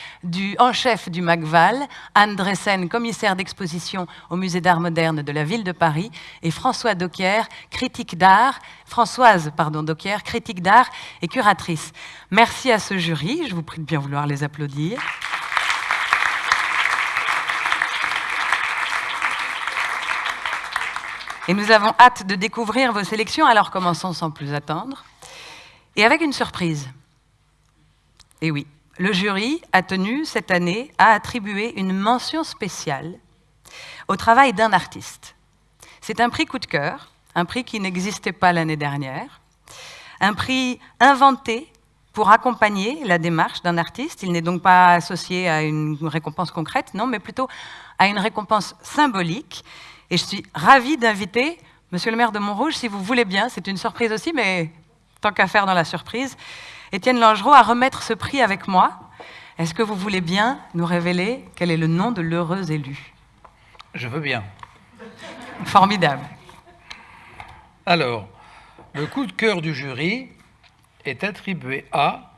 en chef du MACVAL, Anne Dressen, commissaire d'exposition au Musée d'art moderne de la ville de Paris, et François Docker, critique d'art, Françoise pardon, critique d'art et curatrice. Merci à ce jury, je vous prie de bien vouloir les applaudir. Et nous avons hâte de découvrir vos sélections, alors commençons sans plus attendre. Et avec une surprise. Et oui, le jury a tenu cette année à attribuer une mention spéciale au travail d'un artiste. C'est un prix coup de cœur, un prix qui n'existait pas l'année dernière, un prix inventé pour accompagner la démarche d'un artiste. Il n'est donc pas associé à une récompense concrète, non, mais plutôt à une récompense symbolique. Et je suis ravie d'inviter Monsieur le maire de Montrouge, si vous voulez bien, c'est une surprise aussi, mais tant qu'à faire dans la surprise, Étienne Langereau à remettre ce prix avec moi. Est-ce que vous voulez bien nous révéler quel est le nom de l'heureux élu? Je veux bien. Formidable. Alors, le coup de cœur du jury est attribué à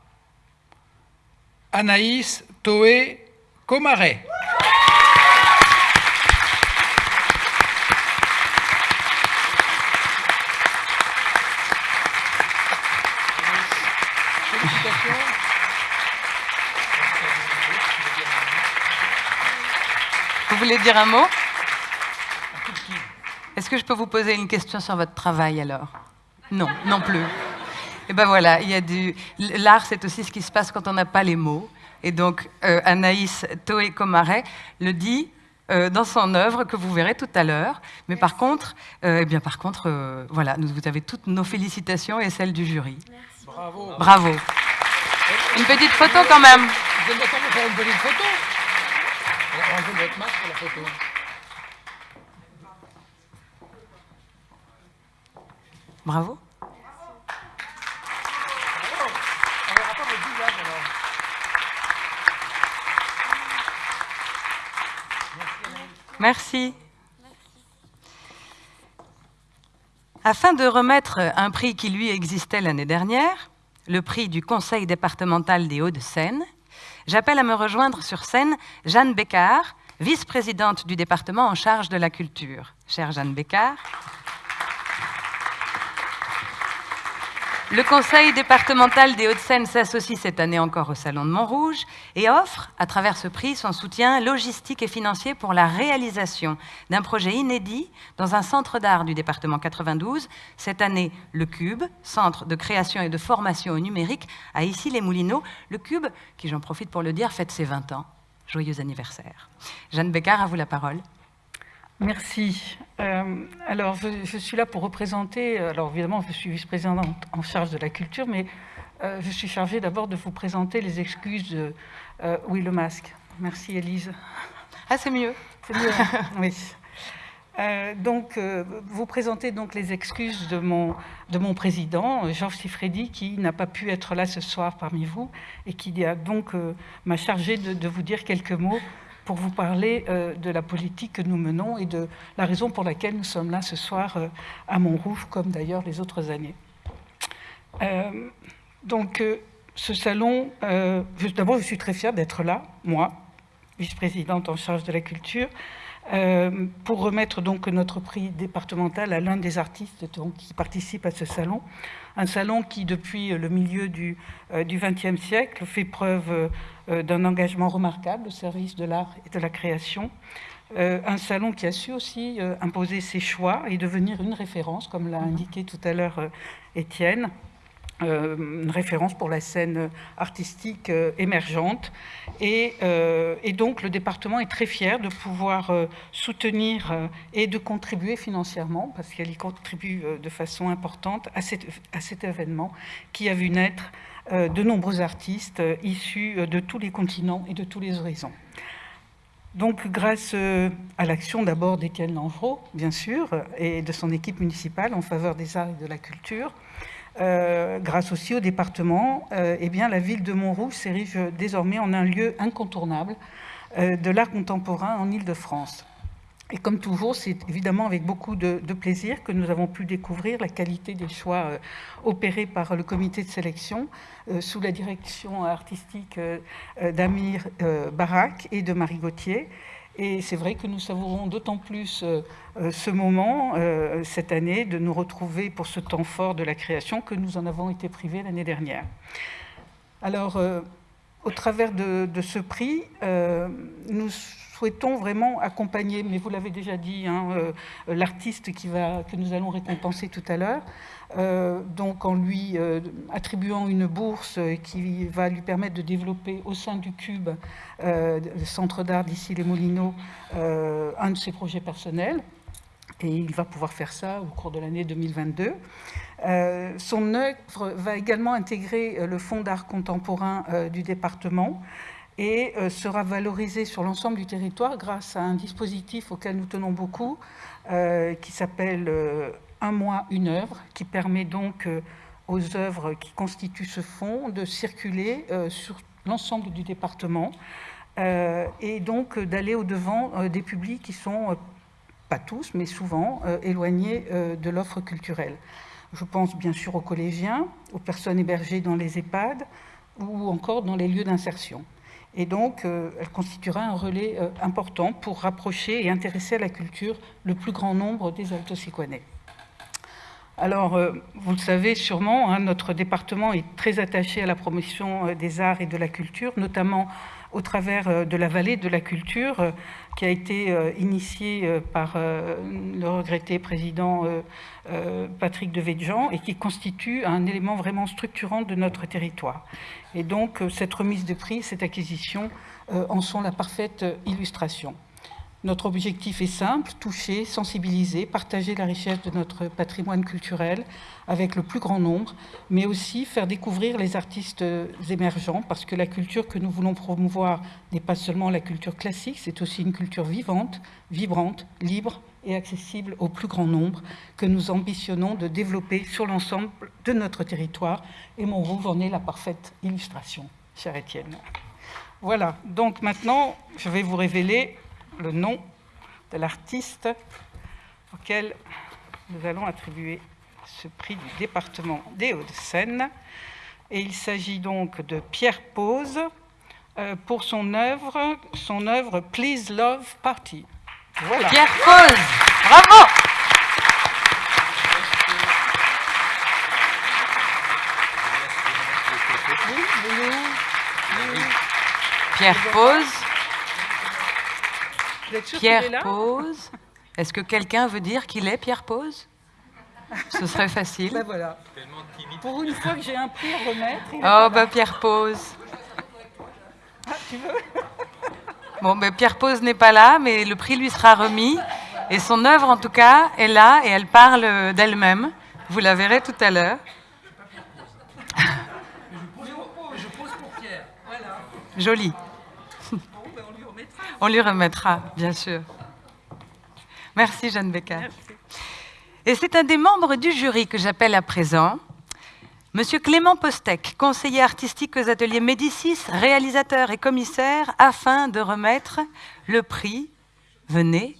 Anaïs Toé Comaret. Vous voulez dire un mot Est-ce que je peux vous poser une question sur votre travail alors? Non, non plus. Et eh ben voilà, il y a du l'art, c'est aussi ce qui se passe quand on n'a pas les mots. Et donc euh, Anaïs Toé Comaret le dit euh, dans son œuvre que vous verrez tout à l'heure. Mais par contre, euh, eh bien par contre, voilà, vous avez toutes nos félicitations et celles du jury. Merci. Bravo. Bravo. Une petite photo quand même. Vous êtes d'accord faire une petite photo? Enlevez votre masque pour la photo. Bravo. Merci. Afin de remettre un prix qui lui existait l'année dernière, le prix du Conseil départemental des Hauts-de-Seine, j'appelle à me rejoindre sur scène Jeanne Bécard, vice-présidente du département en charge de la culture. Chère Jeanne Bécard. Le conseil départemental des Hauts-de-Seine s'associe cette année encore au Salon de Montrouge et offre, à travers ce prix, son soutien logistique et financier pour la réalisation d'un projet inédit dans un centre d'art du département 92, cette année le Cube, centre de création et de formation au numérique, à Issy-les-Moulineaux. Le Cube, qui j'en profite pour le dire, fête ses 20 ans. Joyeux anniversaire. Jeanne Bécard, à vous la parole. Merci. Euh, alors, je, suis là pour représenter, alors évidemment, je suis vice-présidente en charge de la culture, mais euh, je suis chargée d'abord de vous présenter les excuses de euh, Oui, le masque. Merci, Elise. Ah, c'est mieux. C'est mieux, hein. oui. donc, vous présentez donc les excuses de mon, de mon président, Georges Sifredi, qui n'a pas pu être là ce soir parmi vous et qui a donc m'a chargé de, de, vous dire quelques mots pour vous parler euh, de la politique que nous menons et de la raison pour laquelle nous sommes là ce soir euh, à Montrouge, comme d'ailleurs les autres années. Euh, donc, ce salon, d'abord, je suis très fière d'être là, moi, vice-présidente en charge de la culture, pour remettre donc notre prix départemental à l'un des artistes qui participent à ce salon. Un salon qui, depuis le milieu du XXe siècle, fait preuve euh, d'un engagement remarquable au service de l'art et de la création. Euh, un salon qui a su aussi euh, imposer ses choix et devenir une référence, comme l'a indiqué tout à l'heure Étienne. Euh, une référence pour la scène artistique euh, émergente. Et, et, donc le département est très fier de pouvoir soutenir et de contribuer financièrement, parce qu'elle y contribue de façon importante à, cet événement qui a vu naître de nombreux artistes issus de tous les continents et de tous les horizons. Donc, grâce à l'action d'abord d'Étienne Langereau, bien sûr, et de son équipe municipale en faveur des arts et de la culture, euh, grâce aussi au département, euh, eh la ville de Montrouge s'érige désormais en un lieu incontournable euh, de l'art contemporain en Ile-de-France. Et comme toujours, c'est évidemment avec beaucoup de, plaisir que nous avons pu découvrir la qualité des choix opérés par le comité de sélection sous la direction artistique d'Amir Barak et de Marie Gauthier. Et c'est vrai que nous savourons d'autant plus euh, euh, ce moment, euh, cette année, de nous retrouver pour ce temps fort de la création que nous en avons été privés l'année dernière. Alors, au travers de, ce prix, nous souhaitons vraiment accompagner, mais vous l'avez déjà dit, hein, l'artiste que nous allons récompenser tout à l'heure, euh, donc en lui euh, attribuant une bourse qui va lui permettre de développer au sein du Cube, euh, le centre d'art d'ici les Moulineaux, un de ses projets personnels. Et il va pouvoir faire ça au cours de l'année 2022. son œuvre va également intégrer le Fonds d'art contemporain du département et sera valorisé sur l'ensemble du territoire grâce à un dispositif auquel nous tenons beaucoup, qui s'appelle un mois, une œuvre, qui permet donc euh, aux œuvres qui constituent ce fonds de circuler euh, sur l'ensemble du département euh, et donc d'aller au-devant des publics qui sont, pas tous, mais souvent, éloignés de l'offre culturelle. Je pense bien sûr aux collégiens, aux personnes hébergées dans les EHPAD ou encore dans les lieux d'insertion. Et donc, elle constituera un relais important pour rapprocher et intéresser à la culture le plus grand nombre des alto alors, euh, vous le savez sûrement, hein, notre département est très attaché à la promotion euh, des arts et de la culture, notamment au travers euh, de la vallée de la culture, qui a été initiée par le regretté président Patrick Devedjian et qui constitue un élément vraiment structurant de notre territoire. Et donc, cette remise de prix, cette acquisition en sont la parfaite illustration. Notre objectif est simple, toucher, sensibiliser, partager la richesse de notre patrimoine culturel avec le plus grand nombre, mais aussi faire découvrir les artistes émergents, parce que la culture que nous voulons promouvoir n'est pas seulement la culture classique, c'est aussi une culture vivante, vibrante, libre et accessible au plus grand nombre, que nous ambitionnons de développer sur l'ensemble de notre territoire. Et Montrouge en est la parfaite illustration, cher Étienne. Voilà, donc maintenant, je vais vous révéler le nom de l'artiste auquel nous allons attribuer ce prix du département des Hauts-de-Seine. Et il s'agit donc de Pierre Pose euh, pour son œuvre, son œuvre Please Love Party. Voilà. Pierre Pose, bravo Pierre Pose Pierre Pose. Est-ce que quelqu'un veut dire qu'il est Pierre Pose? Ce serait facile. Ben voilà. Pour une fois que j'ai un prix à remettre. Oh, bah Pierre Pose. Ah, tu veux? Bon, ben Pierre Pose n'est pas là, mais le prix lui sera remis. Et son œuvre, en tout cas, est là et elle parle d'elle-même. Vous la verrez tout à l'heure. Je pose pour Pierre. Voilà. Joli. On lui remettra, bien sûr. Merci, Jeanne Becker. Et c'est un des membres du jury que j'appelle à présent, Monsieur Clément Postec, conseiller artistique aux ateliers Médicis, réalisateur et commissaire, afin de remettre le prix. Venez.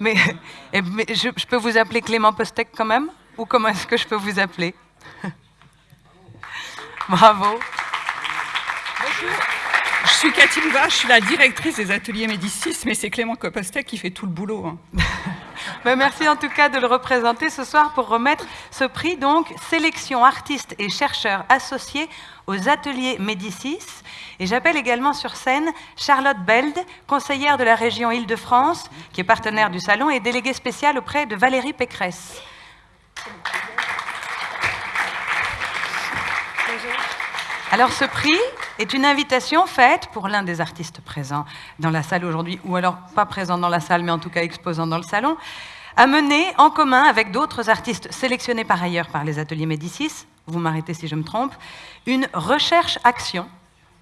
Mais, je, je, peux vous appeler Clément Postec quand même? Ou comment est-ce que je peux vous appeler? Bravo. Je suis Cathy Louva, je suis la directrice des ateliers Médicis, mais c'est Clément Copostek qui fait tout le boulot. Hein. Ben, merci en tout cas de le représenter ce soir pour remettre ce prix, donc sélection artistes et chercheurs associés aux ateliers Médicis. Et j'appelle également sur scène Charlotte Beld, conseillère de la région Île-de-France, qui est partenaire du salon et déléguée spéciale auprès de Valérie Pécresse. Alors ce prix est une invitation faite pour l'un des artistes présents dans la salle aujourd'hui, ou alors pas présent dans la salle, mais en tout cas exposant dans le salon, à mener en commun avec d'autres artistes sélectionnés par ailleurs par les ateliers Médicis, vous m'arrêtez si je me trompe, une recherche-action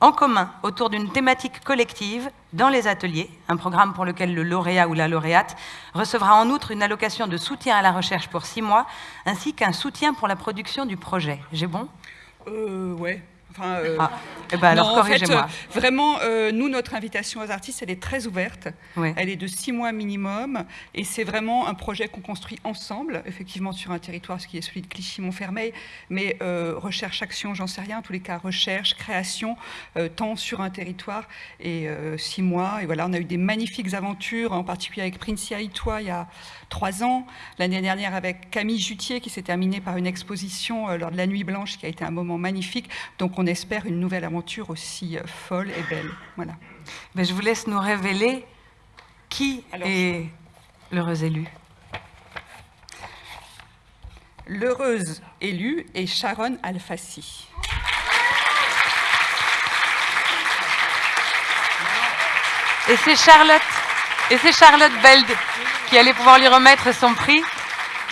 en commun autour d'une thématique collective dans les ateliers, un programme pour lequel le lauréat ou la lauréate recevra en outre une allocation de soutien à la recherche pour six mois, ainsi qu'un soutien pour la production du projet. J'ai bon? Euh, ouais. Enfin, euh, Ah, eh ben alors, non, en fait, euh, vraiment, euh, nous, notre invitation aux artistes, elle est très ouverte. Ouais. Elle est de six mois minimum. Et c'est vraiment un projet qu'on construit ensemble, effectivement, sur un territoire, ce qui est celui de Clichy-Montfermeil. Mais euh, recherche, action, j'en sais rien. En tous les cas, recherche, création, euh, tant sur un territoire. Et euh, six mois. Et voilà, on a eu des magnifiques aventures, en particulier avec Princia Itoa, il y a trois ans. L'année dernière, avec Camille Jutier, qui s'est terminée par une exposition euh, lors de la Nuit Blanche, qui a été un moment magnifique. Donc, on espère une nouvelle aventure aussi euh, folle et belle. Voilà. Mais je vous laisse nous révéler qui est l'heureux élu. L'heureuse élue est Sharon Alfassi. Et c'est Charlotte, et c'est Charlotte Beld qui allait pouvoir lui remettre son prix.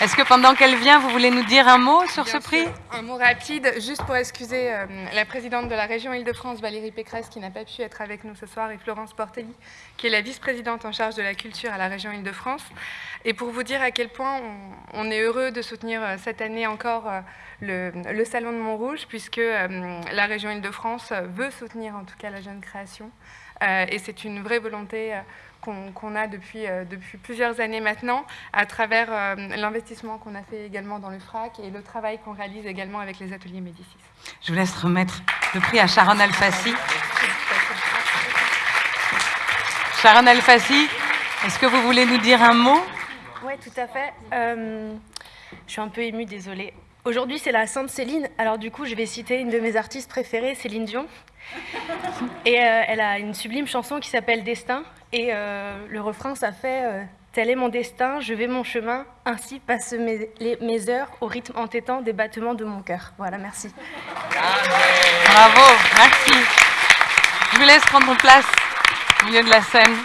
Est-ce que pendant qu'elle vient, vous voulez nous dire un mot sur ce prix sûr. Un mot rapide, juste pour excuser euh, la présidente de la région Île-de-France, Valérie Pécresse, qui n'a pas pu être avec nous ce soir, et Florence Portelli, qui est la vice-présidente en charge de la culture à la région Île-de-France. Et pour vous dire à quel point on, on est heureux de soutenir euh, cette année encore euh, le, le Salon de Montrouge, puisque la région Île-de-France veut soutenir en tout cas la jeune création. Et c'est une vraie volonté qu'on a depuis, euh, depuis plusieurs années maintenant, à travers euh, l'investissement qu'on a fait également dans le FRAC et le travail qu'on réalise également avec les ateliers Médicis. Je vous laisse remettre le prix à Sharon Alfassi. Sharon Alfassi, est-ce que vous voulez nous dire un mot? Oui, tout à fait. Euh, je suis un peu émue, désolée. Aujourd'hui, c'est la Sainte Céline. Alors du coup, je vais citer une de mes artistes préférées, Céline Dion. Et euh, elle a une sublime chanson qui s'appelle Destin. Et euh, le refrain, ça fait euh, Tel est mon destin, je vais mon chemin, ainsi passent mes, mes heures au rythme entêtant des battements de mon cœur. Voilà, merci. Bravo, merci. Je vous laisse prendre place au milieu de la scène.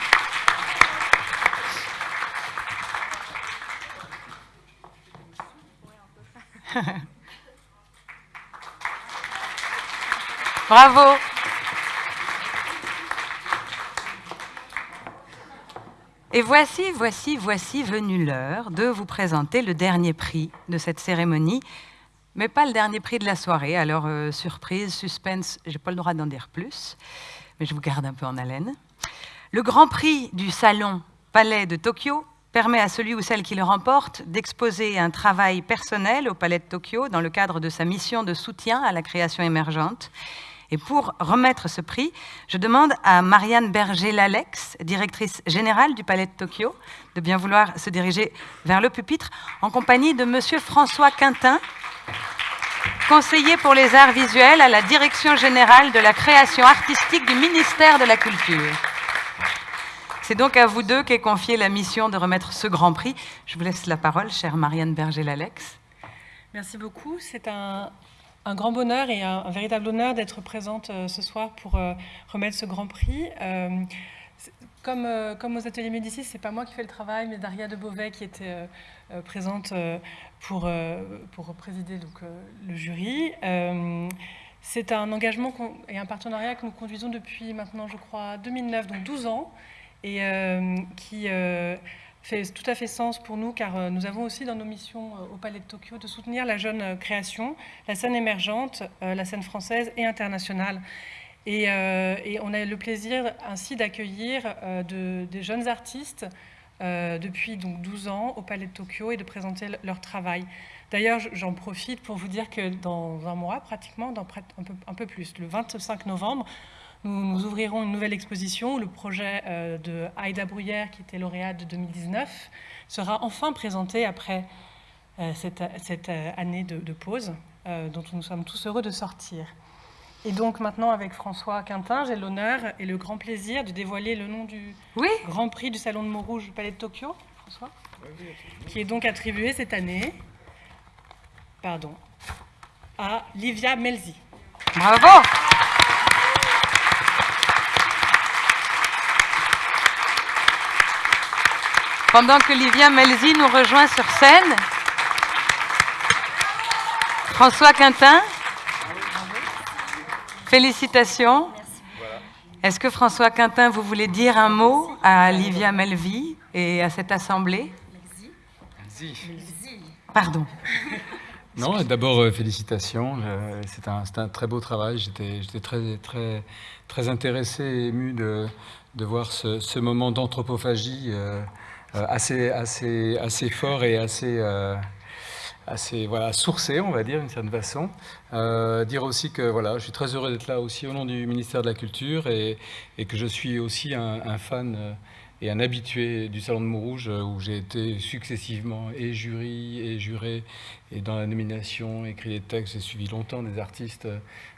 Bravo. Et voici, voici, voici venue l'heure de vous présenter le dernier prix de cette cérémonie, mais pas le dernier prix de la soirée. Alors, euh, surprise, suspense, j'ai pas le droit d'en dire plus, mais je vous garde un peu en haleine. Le grand prix du salon Palais de Tokyo permet à celui ou celle qui le remporte d'exposer un travail personnel au Palais de Tokyo dans le cadre de sa mission de soutien à la création émergente. Et pour remettre ce prix, je demande à Marianne Berger-Lalex, directrice générale du Palais de Tokyo, de bien vouloir se diriger vers le pupitre en compagnie de Monsieur François Quintin, conseiller pour les arts visuels à la Direction générale de la création artistique du ministère de la Culture. C'est donc à vous deux qu'est confiée la mission de remettre ce grand prix. Je vous laisse la parole, chère Marianne Berger-Lalex. Merci beaucoup. C'est un, un grand bonheur et un, véritable honneur d'être présente euh, ce soir pour euh, remettre ce grand prix. Euh, comme, comme aux ateliers Médicis, c'est pas moi qui fais le travail, mais Daria de Beauvais qui était présente pour, pour présider donc, le jury. C'est un engagement et un partenariat que nous conduisons depuis maintenant, je crois, 2009, donc 12 ans, et qui fait tout à fait sens pour nous, car euh, nous avons aussi dans nos missions euh, au Palais de Tokyo de soutenir la jeune euh, création, la scène émergente, la scène française et internationale. Et, et on a le plaisir ainsi d'accueillir de- des jeunes artistes depuis donc 12 ans au Palais de Tokyo et de présenter le- leur travail. D'ailleurs, j'en profite pour vous dire que dans un mois, pratiquement, dans un, peu, un peu plus, le 25 novembre, nous, nous ouvrirons une nouvelle exposition où le projet euh, de Aïda Bruyère, qui était lauréate de 2019, sera enfin présenté après euh, cette, cette, euh, année de, de pause euh, dont nous sommes tous heureux de sortir. Et donc maintenant, avec François Quintin, j'ai l'honneur et le grand plaisir de dévoiler le nom du Grand Prix du Salon de Montrouge du Palais de Tokyo, François, qui est donc attribué cette année pardon, à Livia Melzi. Bravo Pendant que Livia Melzi nous rejoint sur scène, François Quintin, félicitations. Est-ce que François Quintin, vous voulez dire un mot à Livia Melvi et à cette assemblée? Pardon. Non, d'abord, euh, félicitations. Euh, c'est un, un, très beau travail. J'étais très, très, très intéressé et ému de, de voir ce, ce moment d'anthropophagie euh, assez, assez, assez fort et assez, assez voilà, sourcé, on va dire, d'une certaine façon. dire aussi que voilà, je suis très heureux d'être là aussi au nom du ministère de la Culture et, et que je suis aussi un, fan et un habitué du Salon de Montrouge où j'ai été successivement et jury et juré et dans la nomination, écrit des textes, j'ai suivi longtemps des artistes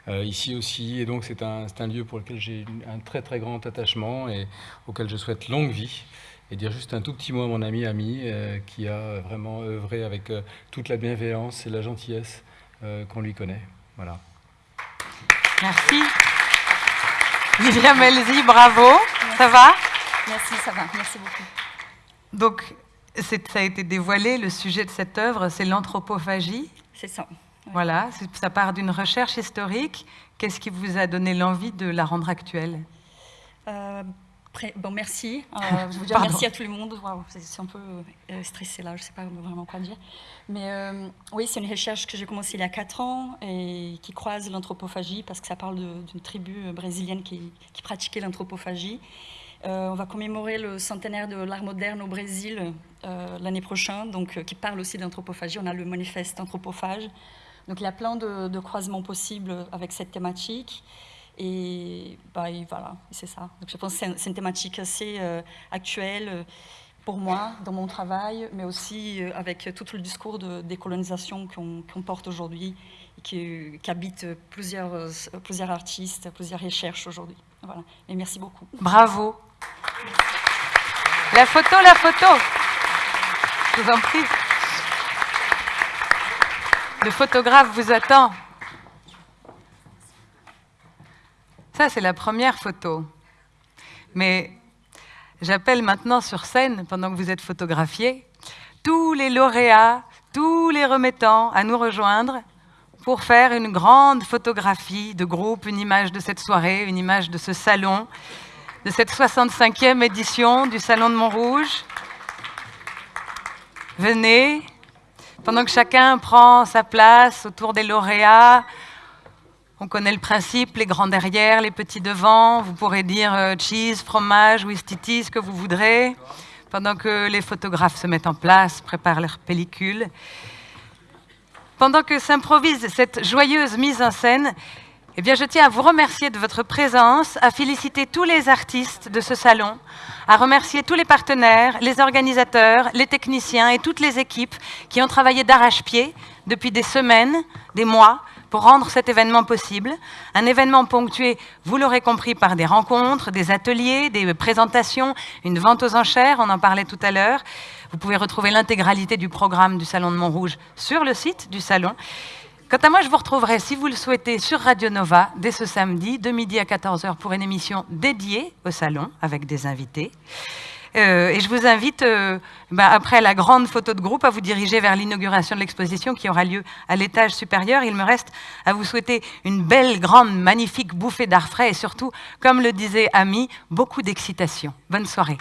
euh, ici aussi et donc c'est un, un, lieu pour lequel j'ai un très très grand attachement et auquel je souhaite longue vie et dire juste un tout petit mot à mon ami Ami euh, qui a vraiment œuvré avec euh, toute la bienveillance et la gentillesse qu'on lui connaît. Voilà. Merci. Livia Melzi, bravo. Ça va? Merci, ça va. Merci beaucoup. Donc, ça a été dévoilé, le sujet de cette œuvre, c'est l'anthropophagie. C'est ça. Voilà, ça part d'une recherche historique. Qu'est-ce qui vous a donné l'envie de la rendre actuelle? Euh, Bon, merci. Euh, je veux dire merci à tout le monde. Wow, c'est un peu euh, stressé là, je ne sais pas vraiment quoi dire. Mais euh, oui, c'est une recherche que j'ai commencée il y a 4 ans et qui croise l'anthropophagie parce que ça parle d'une tribu brésilienne qui, qui pratiquait l'anthropophagie. Euh, on va commémorer le centenaire de l'art moderne au Brésil l'année prochaine, donc, qui parle aussi d'anthropophagie. On a le manifeste anthropophage. Donc il y a plein de, de croisements possibles avec cette thématique. Et, bah, voilà, c'est ça. Donc je pense que c'est une thématique assez euh, actuelle pour moi, dans mon travail, mais aussi avec tout le discours de décolonisation qu'on qu porte aujourd'hui et habite plusieurs, plusieurs artistes, plusieurs recherches aujourd'hui. Voilà. Et merci beaucoup. Bravo. La photo, la photo. Je vous en prie. Le photographe vous attend. Ça, c'est la première photo. Mais j'appelle maintenant sur scène, pendant que vous êtes photographié, tous les lauréats, tous les remettants à nous rejoindre pour faire une grande photographie de groupe, une image de cette soirée, une image de ce salon, de cette 65e édition du Salon de Montrouge. Venez, pendant que chacun prend sa place autour des lauréats, on connaît le principe, les grands derrière, les petits devant, vous pourrez dire euh, cheese, fromage, ouistiti, ce que vous voudrez, pendant que les photographes se mettent en place, préparent leurs pellicules. Pendant que s'improvise cette joyeuse mise en scène, eh bien, je tiens à vous remercier de votre présence, à féliciter tous les artistes de ce salon, à remercier tous les partenaires, les organisateurs, les techniciens et toutes les équipes qui ont travaillé d'arrache-pied depuis des semaines, des mois, pour rendre cet événement possible. Un événement ponctué, vous l'aurez compris, par des rencontres, des ateliers, des présentations, une vente aux enchères, on en parlait tout à l'heure. Vous pouvez retrouver l'intégralité du programme du Salon de Montrouge sur le site du Salon. Quant à moi, je vous retrouverai, si vous le souhaitez, sur Radio Nova dès ce samedi, de midi à 14h, pour une émission dédiée au Salon, avec des invités. Euh, et je vous invite, euh, bah, après la grande photo de groupe, à vous diriger vers l'inauguration de l'exposition qui aura lieu à l'étage supérieur. Il me reste à vous souhaiter une belle, grande, magnifique bouffée d'art frais et surtout, comme le disait Ami, beaucoup d'excitation. Bonne soirée.